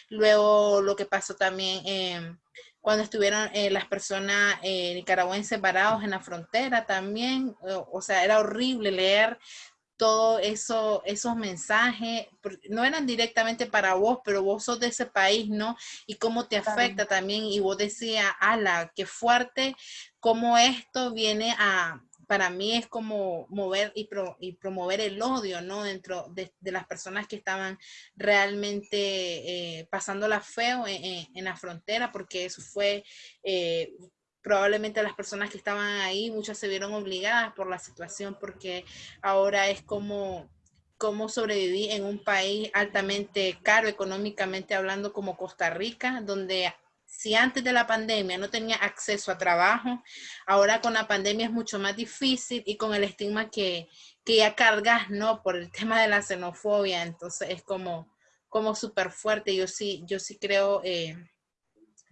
Luego lo que pasó también eh, cuando estuvieron las personas nicaragüenses varados en la frontera también, o sea, era horrible leer todo eso, esos mensajes, no eran directamente para vos, pero vos sos de ese país, ¿no? Y cómo te afecta también, y vos decías, ala, qué fuerte, cómo esto viene a, para mí es como mover y, y promover el odio, ¿no? Dentro de, las personas que estaban realmente eh, pasando la feo en, la frontera, porque eso fue eh, probablemente las personas que estaban ahí, muchas se vieron obligadas por la situación porque ahora es como cómo sobrevivir en un país altamente caro económicamente hablando como Costa Rica, donde si antes de la pandemia no tenía acceso a trabajo, ahora con la pandemia es mucho más difícil y con el estigma que, que ya cargas, ¿no? Por el tema de la xenofobia, entonces es como, como súper fuerte. Yo sí, yo sí creo eh,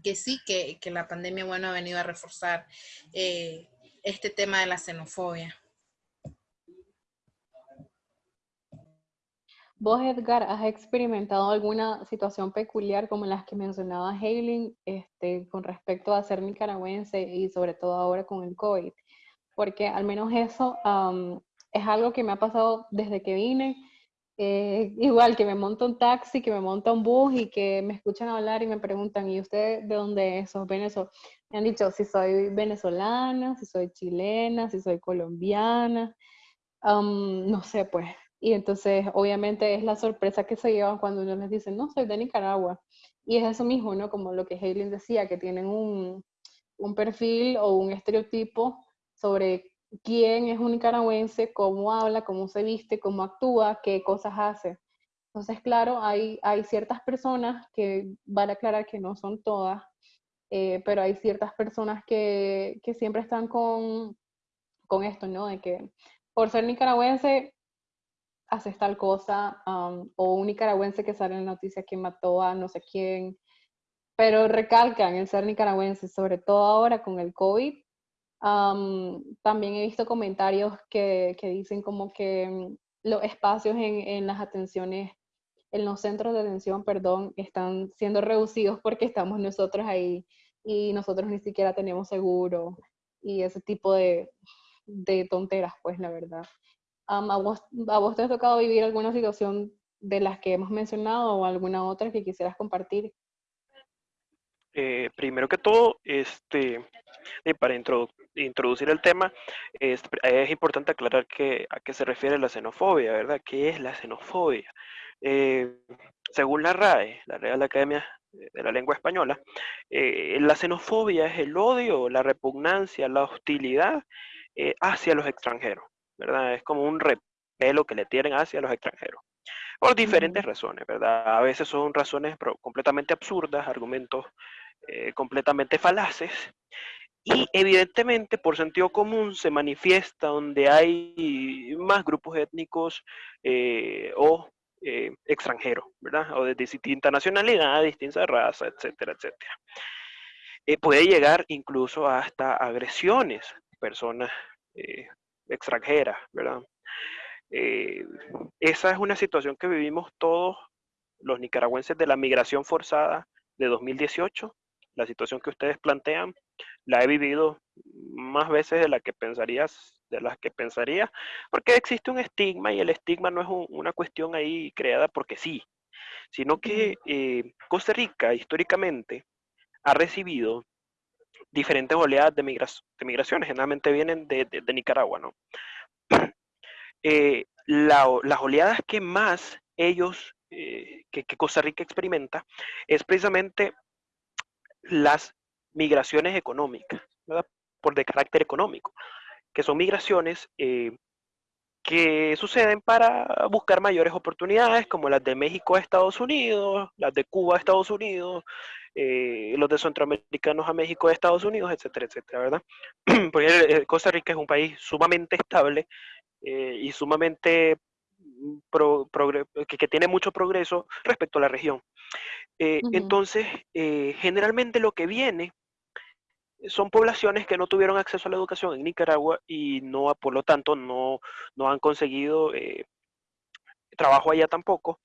que sí, que, la pandemia, bueno, ha venido a reforzar eh, este tema de la xenofobia. Vos, Edgar, ¿has experimentado alguna situación peculiar como las que mencionaba Hailing este, con respecto a ser nicaragüense y sobre todo ahora con el COVID? Porque al menos eso es algo que me ha pasado desde que vine eh, igual que me monta un taxi, que me monta un bus y que me escuchan hablar y me preguntan, ¿y usted de dónde es? ¿Sos? Me han dicho si soy venezolana, si soy chilena, si soy colombiana, no sé, pues. Y entonces, obviamente, es la sorpresa que se llevan cuando uno les dice, no, soy de Nicaragua. Y es eso mismo, ¿no? Como lo que Haylin decía, que tienen un, un perfil o un estereotipo sobre quién es un nicaragüense, cómo habla, cómo se viste, cómo actúa, qué cosas hace. Entonces, claro, hay, hay ciertas personas que, vale aclarar que no son todas, eh, pero hay ciertas personas que, que siempre están con, con, esto, ¿no? De que por ser nicaragüense haces tal cosa, o un nicaragüense que sale en la noticia que mató a no sé quién, pero recalcan el ser nicaragüense, sobre todo ahora con el COVID. También he visto comentarios que, que dicen como que mm, los espacios en, en, las atenciones, en los centros de atención, perdón, están siendo reducidos porque estamos nosotros ahí y nosotros ni siquiera tenemos seguro y ese tipo de, de tonteras, pues la verdad. ¿a, vos, ¿A vos te ha tocado vivir alguna situación de las que hemos mencionado o alguna otra que quisieras compartir? Eh, primero que todo, este, para introducir el tema, es, es, importante aclarar que, a qué se refiere la xenofobia, ¿verdad? ¿Qué es la xenofobia? Eh, según la RAE, la Real Academia de la Lengua Española, eh, la xenofobia es el odio, la repugnancia, la hostilidad hacia los extranjeros, ¿verdad? Es como un repelo que le tienen hacia los extranjeros por diferentes razones, ¿verdad? A veces son razones completamente absurdas, argumentos eh, completamente falaces. Y evidentemente por sentido común se manifiesta donde hay más grupos étnicos eh, o eh, extranjeros, ¿verdad? O de distinta nacionalidad, distinta raza, etcétera, etcétera. puede llegar incluso hasta agresiones, personas extranjeras, ¿verdad? esa es una situación que vivimos todos los nicaragüenses de la migración forzada de 2018 la situación que ustedes plantean, la he vivido más veces de la que pensarías, de las que pensaría, porque existe un estigma y el estigma no es una cuestión ahí creada porque sí, sino que eh, Costa Rica históricamente ha recibido diferentes oleadas de, migraciones, generalmente vienen de, Nicaragua, ¿no? <clears throat> Eh, las oleadas que más ellos, eh, que, que Costa Rica experimenta, es precisamente las migraciones económicas, por de carácter económico, que son migraciones eh, que suceden para buscar mayores oportunidades, como las de México a Estados Unidos, las de Cuba a Estados Unidos, eh, los de centroamericanos a México a Estados Unidos, etcétera, etcétera, ¿verdad? <clears throat> Porque eh, Costa Rica es un país sumamente estable y sumamente que, tiene mucho progreso respecto a la región. Eh, entonces, eh, generalmente lo que viene son poblaciones que no tuvieron acceso a la educación en Nicaragua y no, por lo tanto, no, no han conseguido eh, trabajo allá tampoco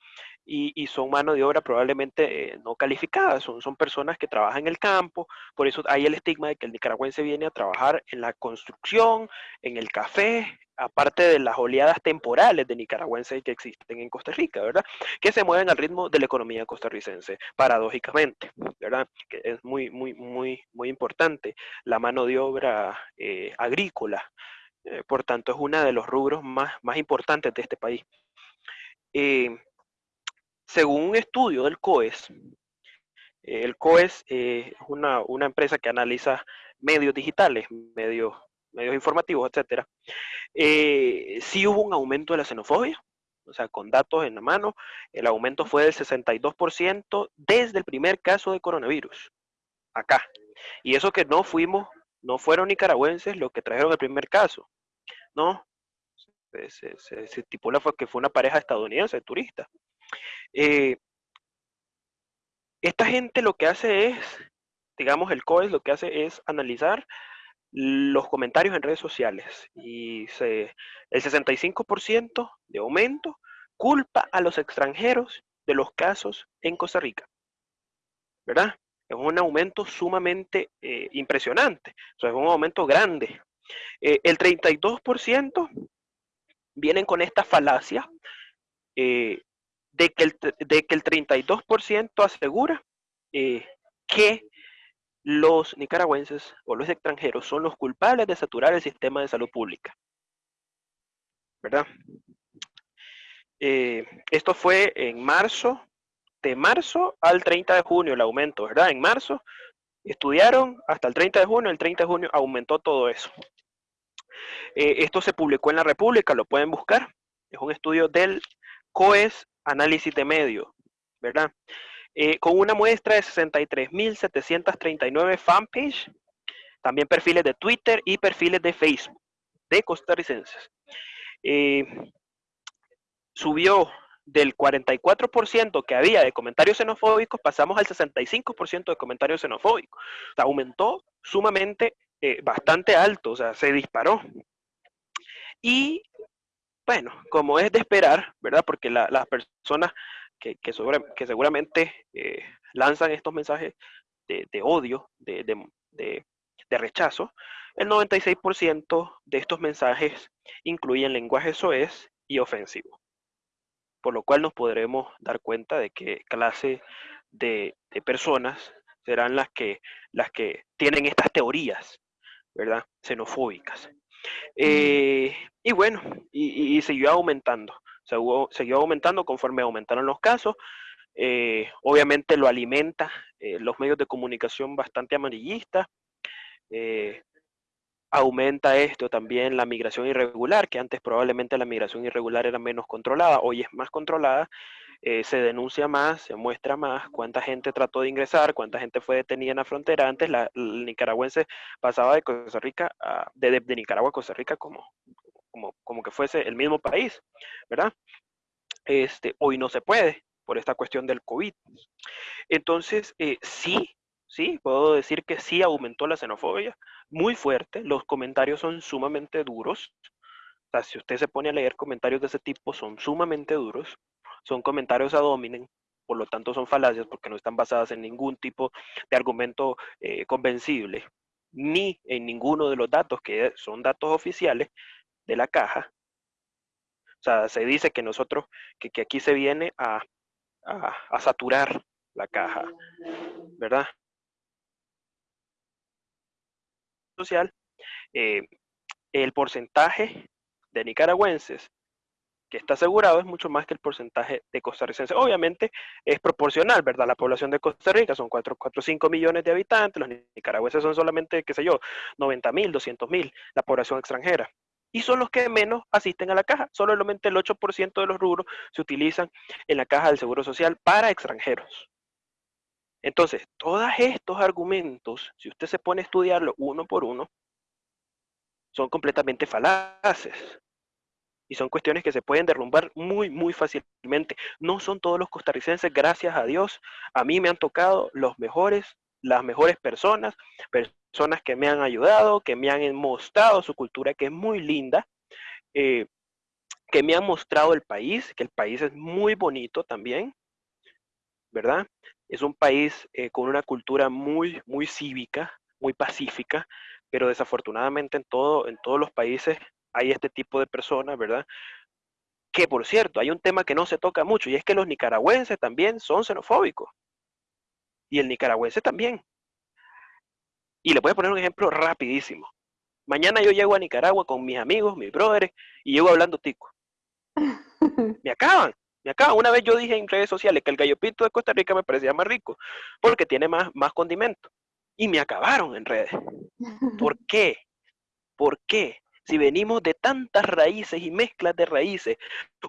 y, son mano de obra probablemente eh, no calificada, son, son personas que trabajan en el campo, por eso hay el estigma de que el nicaragüense viene a trabajar en la construcción, en el café, aparte de las oleadas temporales de nicaragüenses que existen en Costa Rica, ¿verdad? Que se mueven al ritmo de la economía costarricense, paradójicamente, ¿verdad? Que es muy, muy, muy, muy importante la mano de obra eh, agrícola, eh, por tanto es uno de los rubros más, más importantes de este país. Según un estudio del COES, eh, el COES eh, es una, empresa que analiza medios digitales, medios, medios informativos, etc. Eh, sí hubo un aumento de la xenofobia, o sea, con datos en la mano, el aumento fue del 62% desde el primer caso de coronavirus, acá. Y eso que no fuimos, no fueron nicaragüenses los que trajeron el primer caso, ¿no? Se, se, se estipula que fue una pareja estadounidense, turista. Eh, esta gente lo que hace es, digamos, el COES lo que hace es analizar los comentarios en redes sociales y el 65% de aumento culpa a los extranjeros de los casos en Costa Rica. ¿Verdad? Es un aumento sumamente eh, impresionante, o sea, es un aumento grande. Eh, el 32% vienen con esta falacia de que el, de que el 32% asegura eh, que los nicaragüenses o los extranjeros son los culpables de saturar el sistema de salud pública. ¿Verdad? Eh, esto fue en marzo, de marzo al 30 de junio el aumento, ¿verdad? En marzo estudiaron hasta el 30 de junio, el 30 de junio aumentó todo eso. esto se publicó en la República, lo pueden buscar. Es un estudio del COES Análisis de Medio, ¿verdad? con una muestra de 63.739 fanpage, también perfiles de Twitter y perfiles de Facebook de costarricenses. subió del 44% que había de comentarios xenofóbicos, pasamos al 65% de comentarios xenofóbicos. O sea, aumentó sumamente eh, bastante alto, o sea, se disparó. Y bueno, como es de esperar, ¿verdad? Porque las personas que, seguramente eh, lanzan estos mensajes de, odio, de, rechazo, el 96% de estos mensajes incluyen lenguaje soez y ofensivo por lo cual nos podremos dar cuenta de qué clase de, personas serán las que tienen estas teorías, ¿verdad? Xenofóbicas. Eh, y bueno, y, siguió aumentando, siguió, aumentando conforme aumentaron los casos. Eh, obviamente lo alimenta eh, los medios de comunicación bastante amarillistas, aumenta esto también la migración irregular, que antes probablemente la migración irregular era menos controlada, hoy es más controlada, eh, se denuncia más, se muestra más cuánta gente trató de ingresar, cuánta gente fue detenida en la frontera. Antes la, el nicaragüense pasaba de Costa Rica, a, de, Nicaragua a Costa Rica como, como, como que fuese el mismo país, ¿verdad? Este, hoy no se puede por esta cuestión del COVID. Entonces, eh, sí, sí, puedo decir que sí aumentó la xenofobia, muy fuerte, los comentarios son sumamente duros. O sea, si usted se pone a leer comentarios de ese tipo, son sumamente duros, son comentarios ad hominem, por lo tanto son falacias porque no están basadas en ningún tipo de argumento eh, convencible, ni en ninguno de los datos que son datos oficiales de la caja. O sea, se dice que nosotros, que, aquí se viene a, a saturar la caja, ¿verdad? social, eh, el porcentaje de nicaragüenses que está asegurado es mucho más que el porcentaje de costarricenses. Obviamente es proporcional, ¿verdad? La población de Costa Rica son 4, 4 5 millones de habitantes, los nicaragüenses son solamente, qué sé yo, 90 mil, 200 mil, la población extranjera. Y son los que menos asisten a la caja. Solamente el 8% de los rubros se utilizan en la caja del Seguro Social para extranjeros. Entonces, todos estos argumentos, si usted se pone a estudiarlo uno por uno, son completamente falaces. Y son cuestiones que se pueden derrumbar muy, muy fácilmente. No son todos los costarricenses, gracias a Dios. A mí me han tocado los mejores, las mejores personas, personas que me han ayudado, que me han mostrado su cultura, que es muy linda, eh, que me han mostrado el país, que el país es muy bonito también, ¿verdad? Es un país eh, con una cultura muy, muy cívica, muy pacífica, pero desafortunadamente en, todo, en todos los países hay este tipo de personas, ¿verdad? Que por cierto, hay un tema que no se toca mucho y es que los nicaragüenses también son xenofóbicos. Y el nicaragüense también. Y le voy a poner un ejemplo rapidísimo. Mañana yo llego a Nicaragua con mis amigos, mis brothers, y llego hablando tico. <laughs> Me acaban. Acá una vez yo dije en redes sociales que el gallo pinto de Costa Rica me parecía más rico porque tiene más, más condimento. Y me acabaron en redes. ¿Por qué? ¿Por qué? Si venimos de tantas raíces y mezclas de raíces,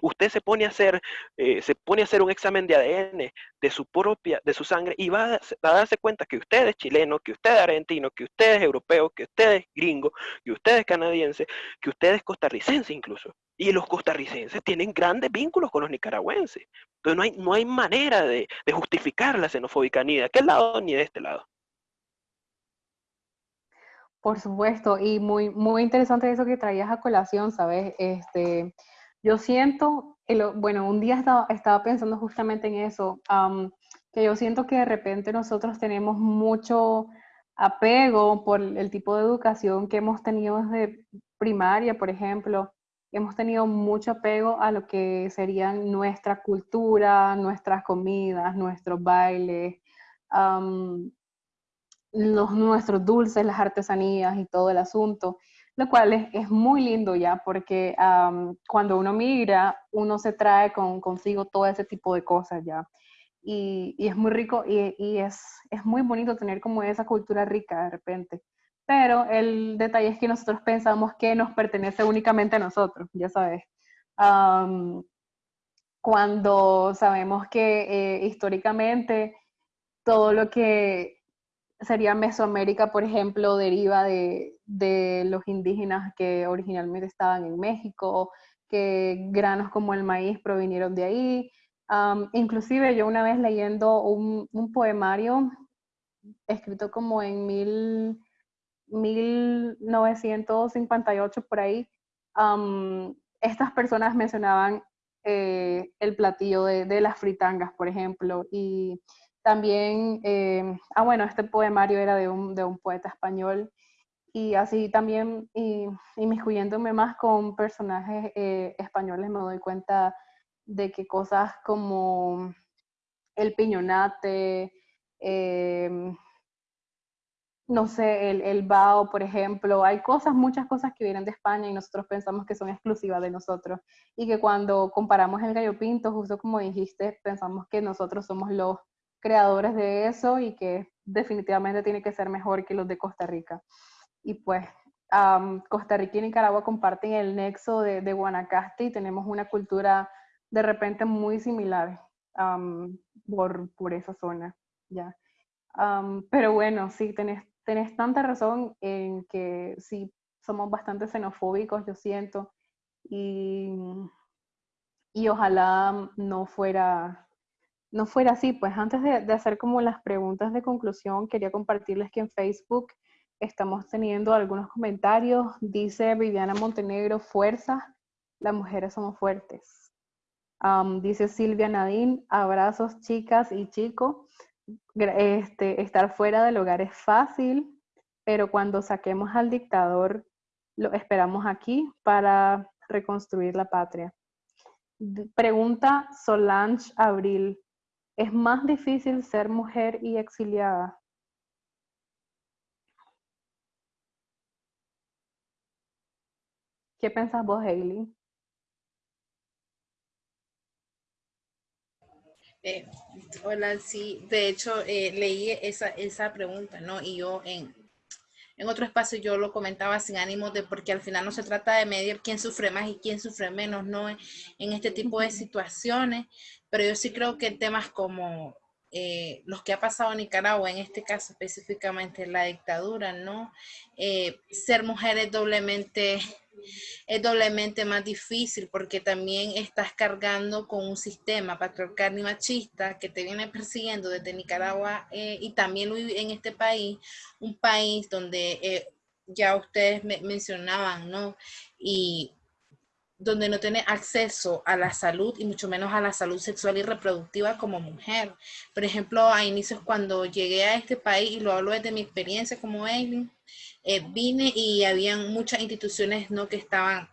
usted se pone a hacer, eh, se pone a hacer un examen de ADN de su propia, de su sangre, y va a, darse cuenta que usted es chileno, que usted es argentino, que usted es europeo, que usted es gringo, que usted es canadiense, que usted es costarricense incluso. Y los costarricenses tienen grandes vínculos con los nicaragüenses. Entonces no hay, no hay manera de, de justificar la xenofóbica ni de aquel lado ni de este lado. Por supuesto, y muy, muy interesante eso que traías a colación, ¿sabes? Este, yo siento, bueno, un día estaba, estaba pensando justamente en eso, que yo siento que de repente nosotros tenemos mucho apego por el tipo de educación que hemos tenido desde primaria, por ejemplo. Hemos tenido mucho apego a lo que serían nuestra cultura, nuestras comidas, nuestros bailes los, nuestros dulces, las artesanías y todo el asunto, lo cual es, muy lindo ya, porque cuando uno migra, uno se trae con, consigo todo ese tipo de cosas ya. Y, es muy rico y, es, es, muy bonito tener como esa cultura rica de repente. pero el detalle es que nosotros pensamos que nos pertenece únicamente a nosotros, ya sabes. cuando sabemos que eh, históricamente todo lo que sería Mesoamérica, por ejemplo, deriva de, de, los indígenas que originalmente estaban en México, que granos como el maíz provinieron de ahí. inclusive yo una vez leyendo un, un poemario escrito como en mil, 1958 por ahí, estas personas mencionaban eh, el platillo de, de, las fritangas, por ejemplo, y también, eh, ah bueno, este poemario era de un, de un poeta español, y así también, y, inmiscuyéndome más con personajes eh, españoles, me doy cuenta de que cosas como el piñonate, eh, no sé, el, el bao, por ejemplo, hay cosas, muchas cosas que vienen de España y nosotros pensamos que son exclusivas de nosotros y que cuando comparamos el gallo pinto, justo como dijiste, pensamos que nosotros somos los creadores de eso y que definitivamente tiene que ser mejor que los de Costa Rica. Y pues Costa Rica y Nicaragua comparten el nexo de, Guanacaste y tenemos una cultura de repente muy similar por, por, esa zona. ¿ya? pero bueno, sí, tenés tenés tanta razón en que sí, somos bastante xenofóbicos, yo siento, y, y ojalá no fuera, no fuera así. Pues antes de, hacer como las preguntas de conclusión, quería compartirles que en Facebook estamos teniendo algunos comentarios. Dice Viviana Montenegro, fuerza, las mujeres somos fuertes. dice Silvia Nadine, abrazos chicas y chicos este, estar fuera del hogar es fácil, pero cuando saquemos al dictador, lo esperamos aquí para reconstruir la patria. Pregunta Solange Abril, ¿es más difícil ser mujer y exiliada? ¿Qué pensás vos, Hailey? Eh, hola, sí, de hecho eh, leí esa, esa pregunta, ¿no? Y yo en, en otro espacio yo lo comentaba sin ánimo de porque al final no se trata de medir quién sufre más y quién sufre menos, ¿no? En este tipo de situaciones, pero yo sí creo que temas como eh, los que ha pasado en Nicaragua, en este caso específicamente la dictadura, ¿no? Eh, ser mujer es doblemente <laughs> es doblemente más difícil porque también estás cargando con un sistema patriarcal y machista que te viene persiguiendo desde Nicaragua eh, y también en este país, un país donde ya ustedes me mencionaban, ¿no? Y donde no tiene acceso a la salud y mucho menos a la salud sexual y reproductiva como mujer. Por ejemplo, a inicios cuando llegué a este país, y lo hablo desde mi experiencia como Aileen, eh, vine y habían muchas instituciones ¿no? que estaban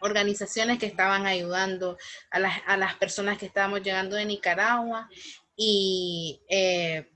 organizaciones que estaban ayudando a las, a las personas que estábamos llegando de Nicaragua y eh,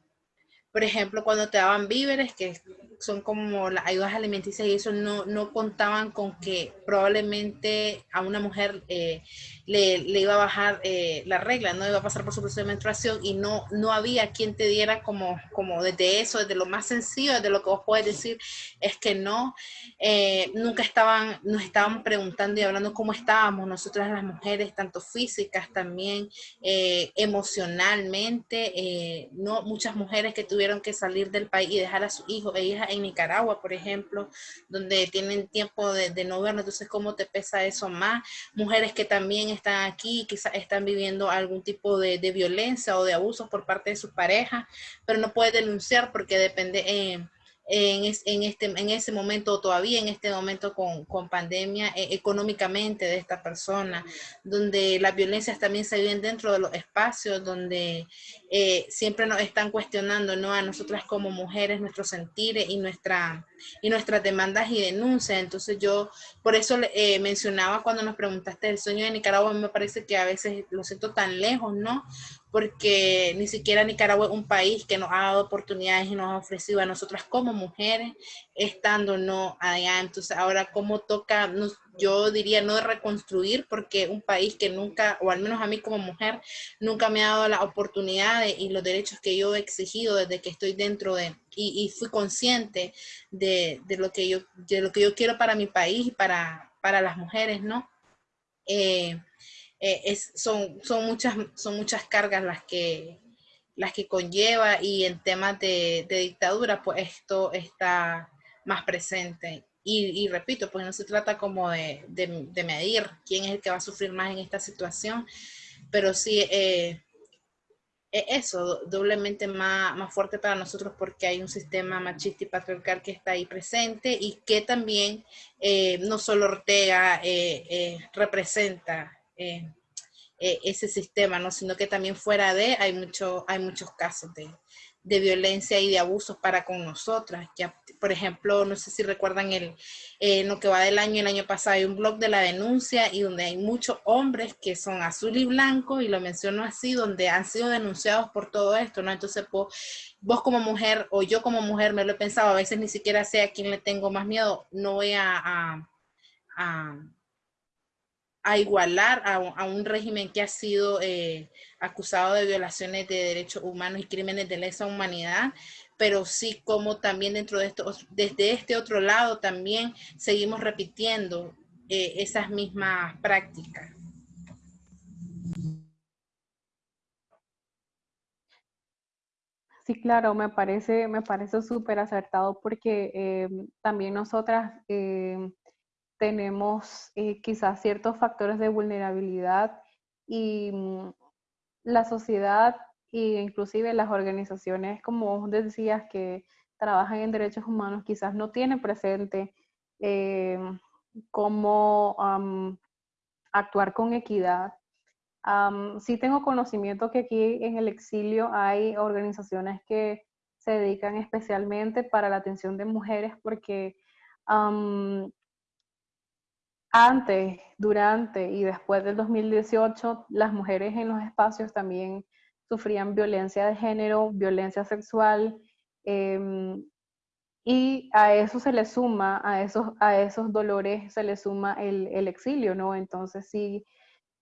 por ejemplo cuando te daban víveres que son como las ayudas alimenticias y eso no, no contaban con que probablemente a una mujer eh, le, le, iba a bajar eh, la regla, no iba a pasar por su proceso de menstruación y no, no había quien te diera como, como desde eso, desde lo más sencillo, desde lo que vos puedes decir, es que no, eh, nunca estaban, nos estaban preguntando y hablando cómo estábamos nosotras las mujeres, tanto físicas también, eh, emocionalmente, no muchas mujeres que tuvieron que salir del país y dejar a sus hijos e hijas Nicaragua, por ejemplo, donde tienen tiempo de, no vernos, entonces cómo te pesa eso más, mujeres que también están aquí, quizás están viviendo algún tipo de, violencia o de abusos por parte de su pareja, pero no puede denunciar porque depende, eh, en, este, en ese momento, todavía en este momento con, con pandemia, eh, económicamente de esta persona, donde las violencias también se viven dentro de los espacios, donde eh, siempre nos están cuestionando ¿no? a nosotras como mujeres, nuestros sentires y, nuestra, y nuestras demandas y denuncias. Entonces yo, por eso eh, mencionaba cuando nos preguntaste el sueño de Nicaragua, me parece que a veces lo siento tan lejos, ¿no? Porque ni siquiera Nicaragua es un país que nos ha dado oportunidades y nos ha ofrecido a nosotras como mujeres, estando no allá. Entonces ahora cómo toca, yo diría no reconstruir, porque un país que nunca, o al menos a mí como mujer, nunca me ha dado las oportunidades y los derechos que yo he exigido desde que estoy dentro de, y, fui consciente de, lo que yo, de lo que yo quiero para mi país y para, para las mujeres, ¿no? Eh, eh, es, son, son, muchas, son muchas cargas las que, las que conlleva y en temas de, dictadura, pues esto está más presente. Y, repito, pues no se trata como de, medir quién es el que va a sufrir más en esta situación, pero sí eh, eso, doblemente más, más, fuerte para nosotros porque hay un sistema machista y patriarcal que está ahí presente y que también eh, no solo Ortega eh, eh, representa ese sistema, ¿no? sino que también fuera de hay, mucho, hay muchos casos de, de violencia y de abusos para con nosotras. Ya, por ejemplo, no sé si recuerdan el, eh, lo que va del año, el año pasado hay un blog de la denuncia y donde hay muchos hombres que son azul y blanco, y lo menciono así, donde han sido denunciados por todo esto, ¿no? Entonces, vos, vos como mujer o yo como mujer me lo he pensado, a veces ni siquiera sé a quién le tengo más miedo, no voy a igualar a, a, un régimen que ha sido... Eh, acusado de violaciones de derechos humanos y crímenes de lesa humanidad, pero sí como también dentro de esto, desde este otro lado también seguimos repitiendo eh, esas mismas prácticas. Sí, claro, me parece, me parece súper acertado porque eh, también nosotras tenemos quizás ciertos factores de vulnerabilidad y mm, la sociedad e inclusive las organizaciones, como vos decías, que trabajan en derechos humanos, quizás no tienen presente eh, cómo actuar con equidad. sí tengo conocimiento que aquí en el exilio hay organizaciones que se dedican especialmente para la atención de mujeres porque antes, durante y después del 2018, las mujeres en los espacios también sufrían violencia de género, violencia sexual, em, y a eso se le suma, a esos, a esos dolores se le suma el, exilio, ¿no? Entonces sí,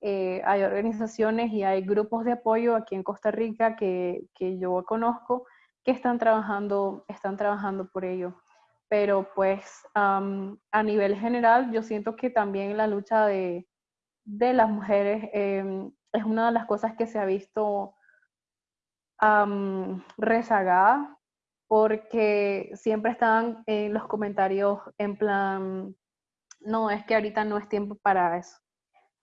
eh, hay organizaciones y hay grupos de apoyo aquí en Costa Rica que, que yo conozco que están trabajando, están trabajando por ello pero pues a nivel general yo siento que también la lucha de, las mujeres em, es una de las cosas que se ha visto rezagada porque siempre están en los comentarios en plan, no, es que ahorita no es tiempo para eso.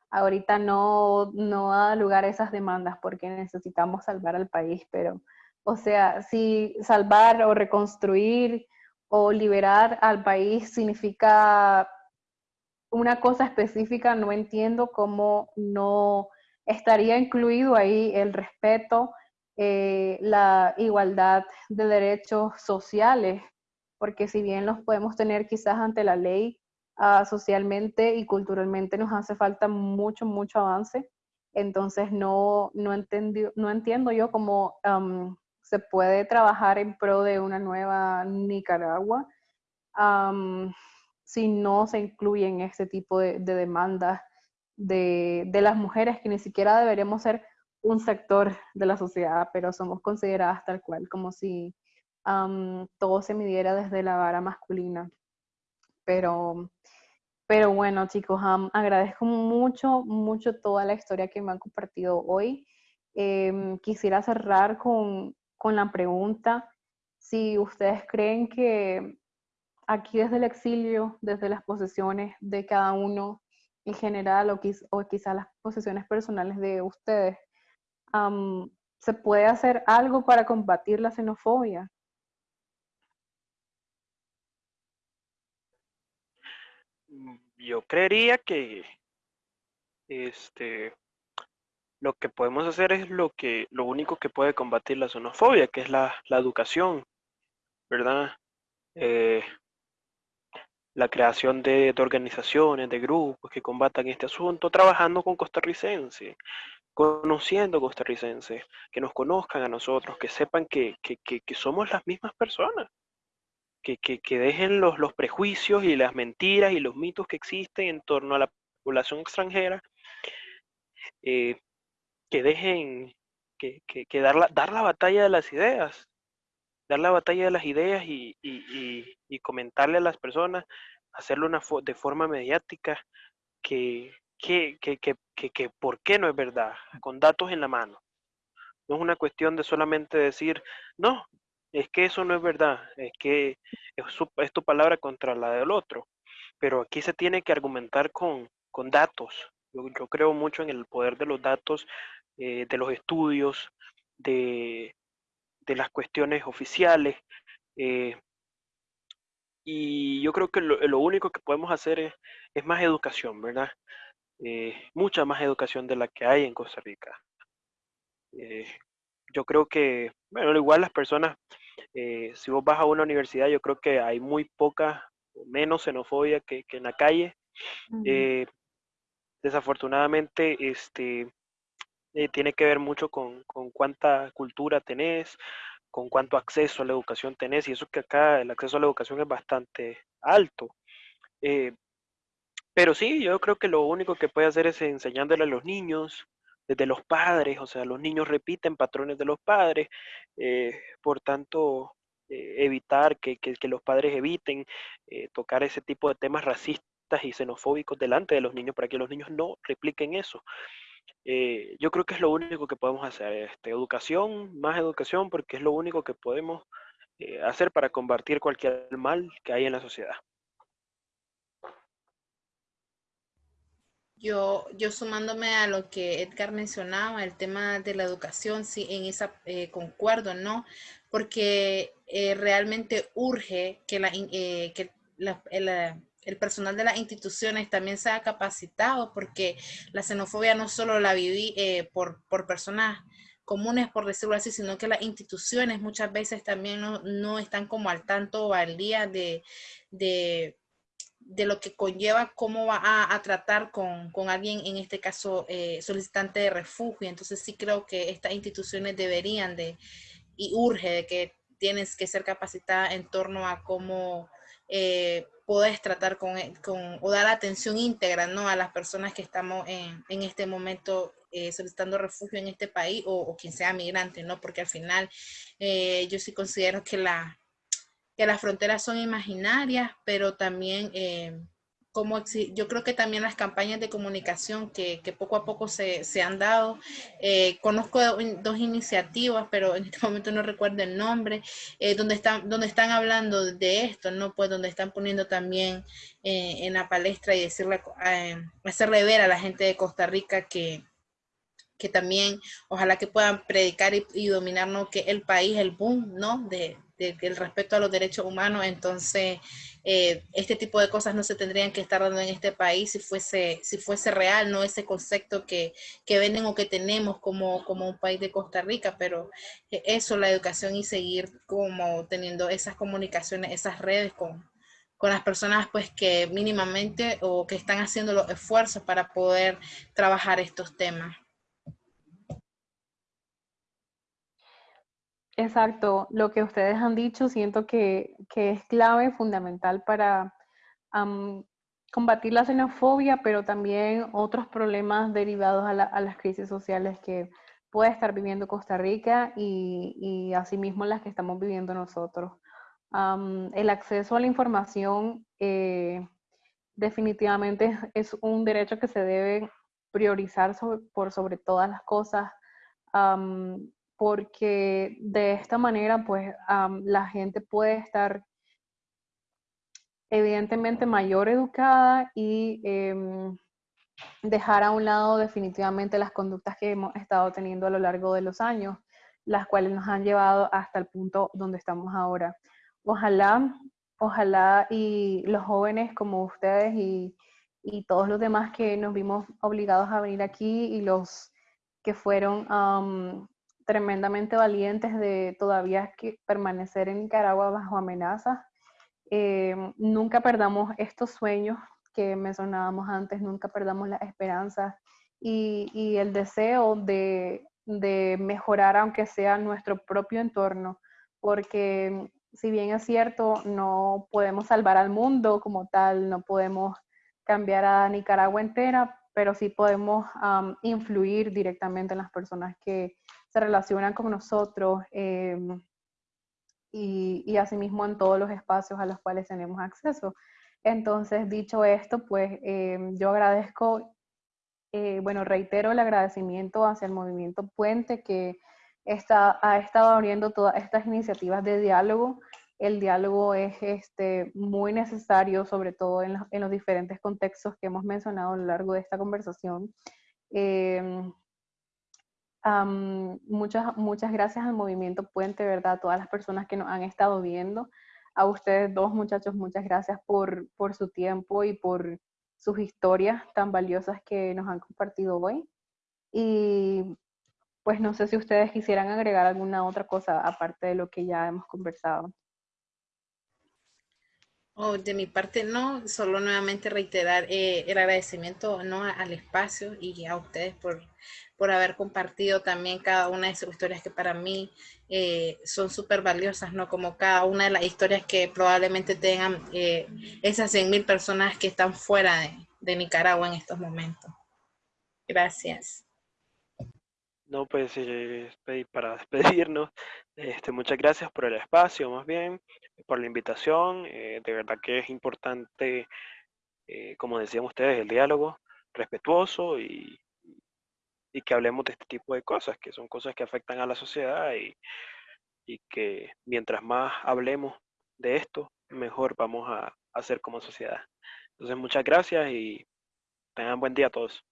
Ahorita no, no da lugar a esas demandas porque necesitamos salvar al país, pero, o sea, si salvar o reconstruir o liberar al país significa una cosa específica, no entiendo cómo no estaría incluido ahí el respeto, eh, la igualdad de derechos sociales, porque si bien los podemos tener quizás ante la ley, ah, socialmente y culturalmente nos hace falta mucho, mucho avance. Entonces no, no, no entiendo yo cómo se puede trabajar en pro de una nueva Nicaragua si no se incluyen este tipo de, demandas de, las mujeres que ni siquiera deberíamos ser un sector de la sociedad, pero somos consideradas tal cual, como si todo se midiera desde la vara masculina. Pero, pero bueno, chicos, agradezco mucho, mucho toda la historia que me han compartido hoy. Em, quisiera cerrar con, con la pregunta si ustedes creen que aquí desde el exilio, desde las posesiones de cada uno en general o, quizás las posesiones personales de ustedes, ¿se puede hacer algo para combatir la xenofobia? Yo creería que este, lo que podemos hacer es lo que lo único que puede combatir la xenofobia, que es la, educación, ¿verdad? Eh, la creación de, organizaciones, de grupos que combatan este asunto, trabajando con costarricenses, conociendo costarricenses, que nos conozcan a nosotros, que sepan que, somos las mismas personas, que, dejen los, los prejuicios y las mentiras y los mitos que existen en torno a la población extranjera, eh, que dejen, que, dar, la, dar la batalla de las ideas, dar la batalla de las ideas y, comentarle a las personas, hacerlo una de forma mediática, que, que, que, que, por qué no es verdad, con datos en la mano. No es una cuestión de solamente decir, no, es que eso no es verdad, es que es, tu palabra contra la del otro. Pero aquí se tiene que argumentar con, con datos. Yo, yo, creo mucho en el poder de los datos, eh, de los estudios, de, de las cuestiones oficiales. Eh, y yo creo que lo, único que podemos hacer es, es más educación, ¿verdad? Eh, mucha más educación de la que hay en Costa Rica. Eh, yo creo que, bueno, igual las personas, eh, si vos vas a una universidad, yo creo que hay muy poca, menos xenofobia que, en la calle. desafortunadamente, este, tiene que ver mucho con, con, cuánta cultura tenés, con cuánto acceso a la educación tenés, y eso que acá el acceso a la educación es bastante alto. Pero sí, yo creo que lo único que puede hacer es enseñándole a los niños, desde los padres, o sea, los niños repiten patrones de los padres, eh, por tanto, eh, evitar que, los padres eviten eh, tocar ese tipo de temas racistas y xenofóbicos delante de los niños para que los niños no repliquen eso. Yo creo que es lo único que podemos hacer, este, educación, más educación, porque es lo único que podemos hacer para combatir cualquier mal que hay en la sociedad. Yo, yo sumándome a lo que Edgar mencionaba, el tema de la educación, sí, en esa eh, concuerdo, ¿no? Porque eh, realmente urge que, la, eh, que el, personal de las instituciones también sea capacitado, porque la xenofobia no solo la viví por, por personas comunes, por decirlo así, sino que las instituciones muchas veces también no, no están como al tanto o al día de, de lo que conlleva cómo va a, tratar con, alguien, en este caso eh, solicitante de refugio. Entonces sí creo que estas instituciones deberían de, y urge de que tienes que ser capacitada en torno a cómo eh, puedes tratar con, con, o dar atención íntegra ¿no? a las personas que estamos en, en este momento eh, solicitando refugio en este país o, o, quien sea migrante, ¿no? Porque al final yo sí considero que la, que las fronteras son imaginarias, pero también eh, como yo creo que también las campañas de comunicación que, poco a poco se, han dado, eh, conozco dos iniciativas, pero en este <laughs> momento no recuerdo el nombre, eh, donde, están, donde están hablando de esto, ¿no? Pues donde están poniendo también en la palestra y decirle, hacerle ver a la gente de Costa Rica que, que también ojalá que puedan predicar y, y dominar que el país, el boom, ¿no? De, el respeto a los derechos humanos, entonces eh, este tipo de cosas no se tendrían que estar dando en este país si fuese, si fuese real, no ese concepto que, que venden o que tenemos como, como un país de Costa Rica, pero eso, la educación y seguir como teniendo esas comunicaciones, esas redes con, con las personas pues que mínimamente o que están haciendo los esfuerzos para poder trabajar estos temas. Exacto, lo que ustedes han dicho siento que, es clave, fundamental para combatir la xenofobia, pero también otros problemas derivados a, las crisis sociales que puede estar viviendo Costa Rica y, y asimismo las que estamos viviendo nosotros. el acceso a la información eh, definitivamente es un derecho que se debe priorizar por sobre todas las cosas porque de esta manera pues la gente puede estar evidentemente mayor educada y em, dejar a un lado definitivamente las conductas que hemos estado teniendo a lo largo de los años, las cuales nos han llevado hasta el punto donde estamos ahora. Ojalá, ojalá y los jóvenes como ustedes y, y todos los demás que nos vimos obligados a venir aquí y los que fueron tremendamente valientes de todavía que permanecer en Nicaragua bajo amenazas. Eh, nunca perdamos estos sueños que mencionábamos antes, nunca perdamos la esperanza y, y el deseo de, de, mejorar, aunque sea nuestro propio entorno, porque si bien es cierto, no podemos salvar al mundo como tal, no podemos cambiar a Nicaragua entera, pero sí podemos influir directamente en las personas que se relacionan con nosotros, em, y, y asimismo en todos los espacios a los cuales tenemos acceso. Entonces, dicho esto, pues eh, yo agradezco, eh, bueno, reitero el agradecimiento hacia el movimiento Puente que está, ha estado abriendo todas estas iniciativas de diálogo. El diálogo es este, muy necesario, sobre todo en, los diferentes contextos que hemos mencionado a lo largo de esta conversación. Muchas, muchas gracias al movimiento Puente, ¿verdad? A todas las personas que nos han estado viendo. A ustedes dos muchachos, muchas gracias por, por su tiempo y por sus historias tan valiosas que nos han compartido hoy. Y pues no sé si ustedes quisieran agregar alguna otra cosa aparte de lo que ya hemos conversado. Oh, de mi parte no, solo nuevamente reiterar eh, el agradecimiento ¿no? al espacio y a ustedes por, por haber compartido también cada una de sus historias que para mí eh, son súper valiosas, ¿no? Como cada una de las historias que probablemente tengan eh, esas 100 mil personas que están fuera de, Nicaragua en estos momentos. Gracias. No, pues para despedirnos, este, muchas gracias por el espacio, más bien, por la invitación. de verdad que es importante, como decían ustedes, el diálogo respetuoso y y que hablemos de este tipo de cosas, que son cosas que afectan a la sociedad y, que mientras más hablemos de esto, mejor vamos a hacer como sociedad. Entonces, muchas gracias y tengan buen día a todos.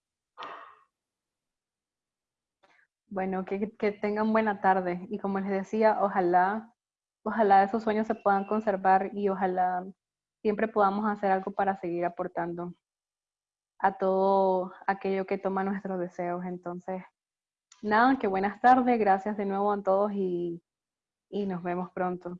Bueno, que, que, tengan buena tarde. Y como les decía, ojalá, ojalá esos sueños se puedan conservar y ojalá siempre podamos hacer algo para seguir aportando a todo aquello que toma nuestros deseos. Entonces, nada, que buenas tardes, gracias de nuevo a todos y, y nos vemos pronto.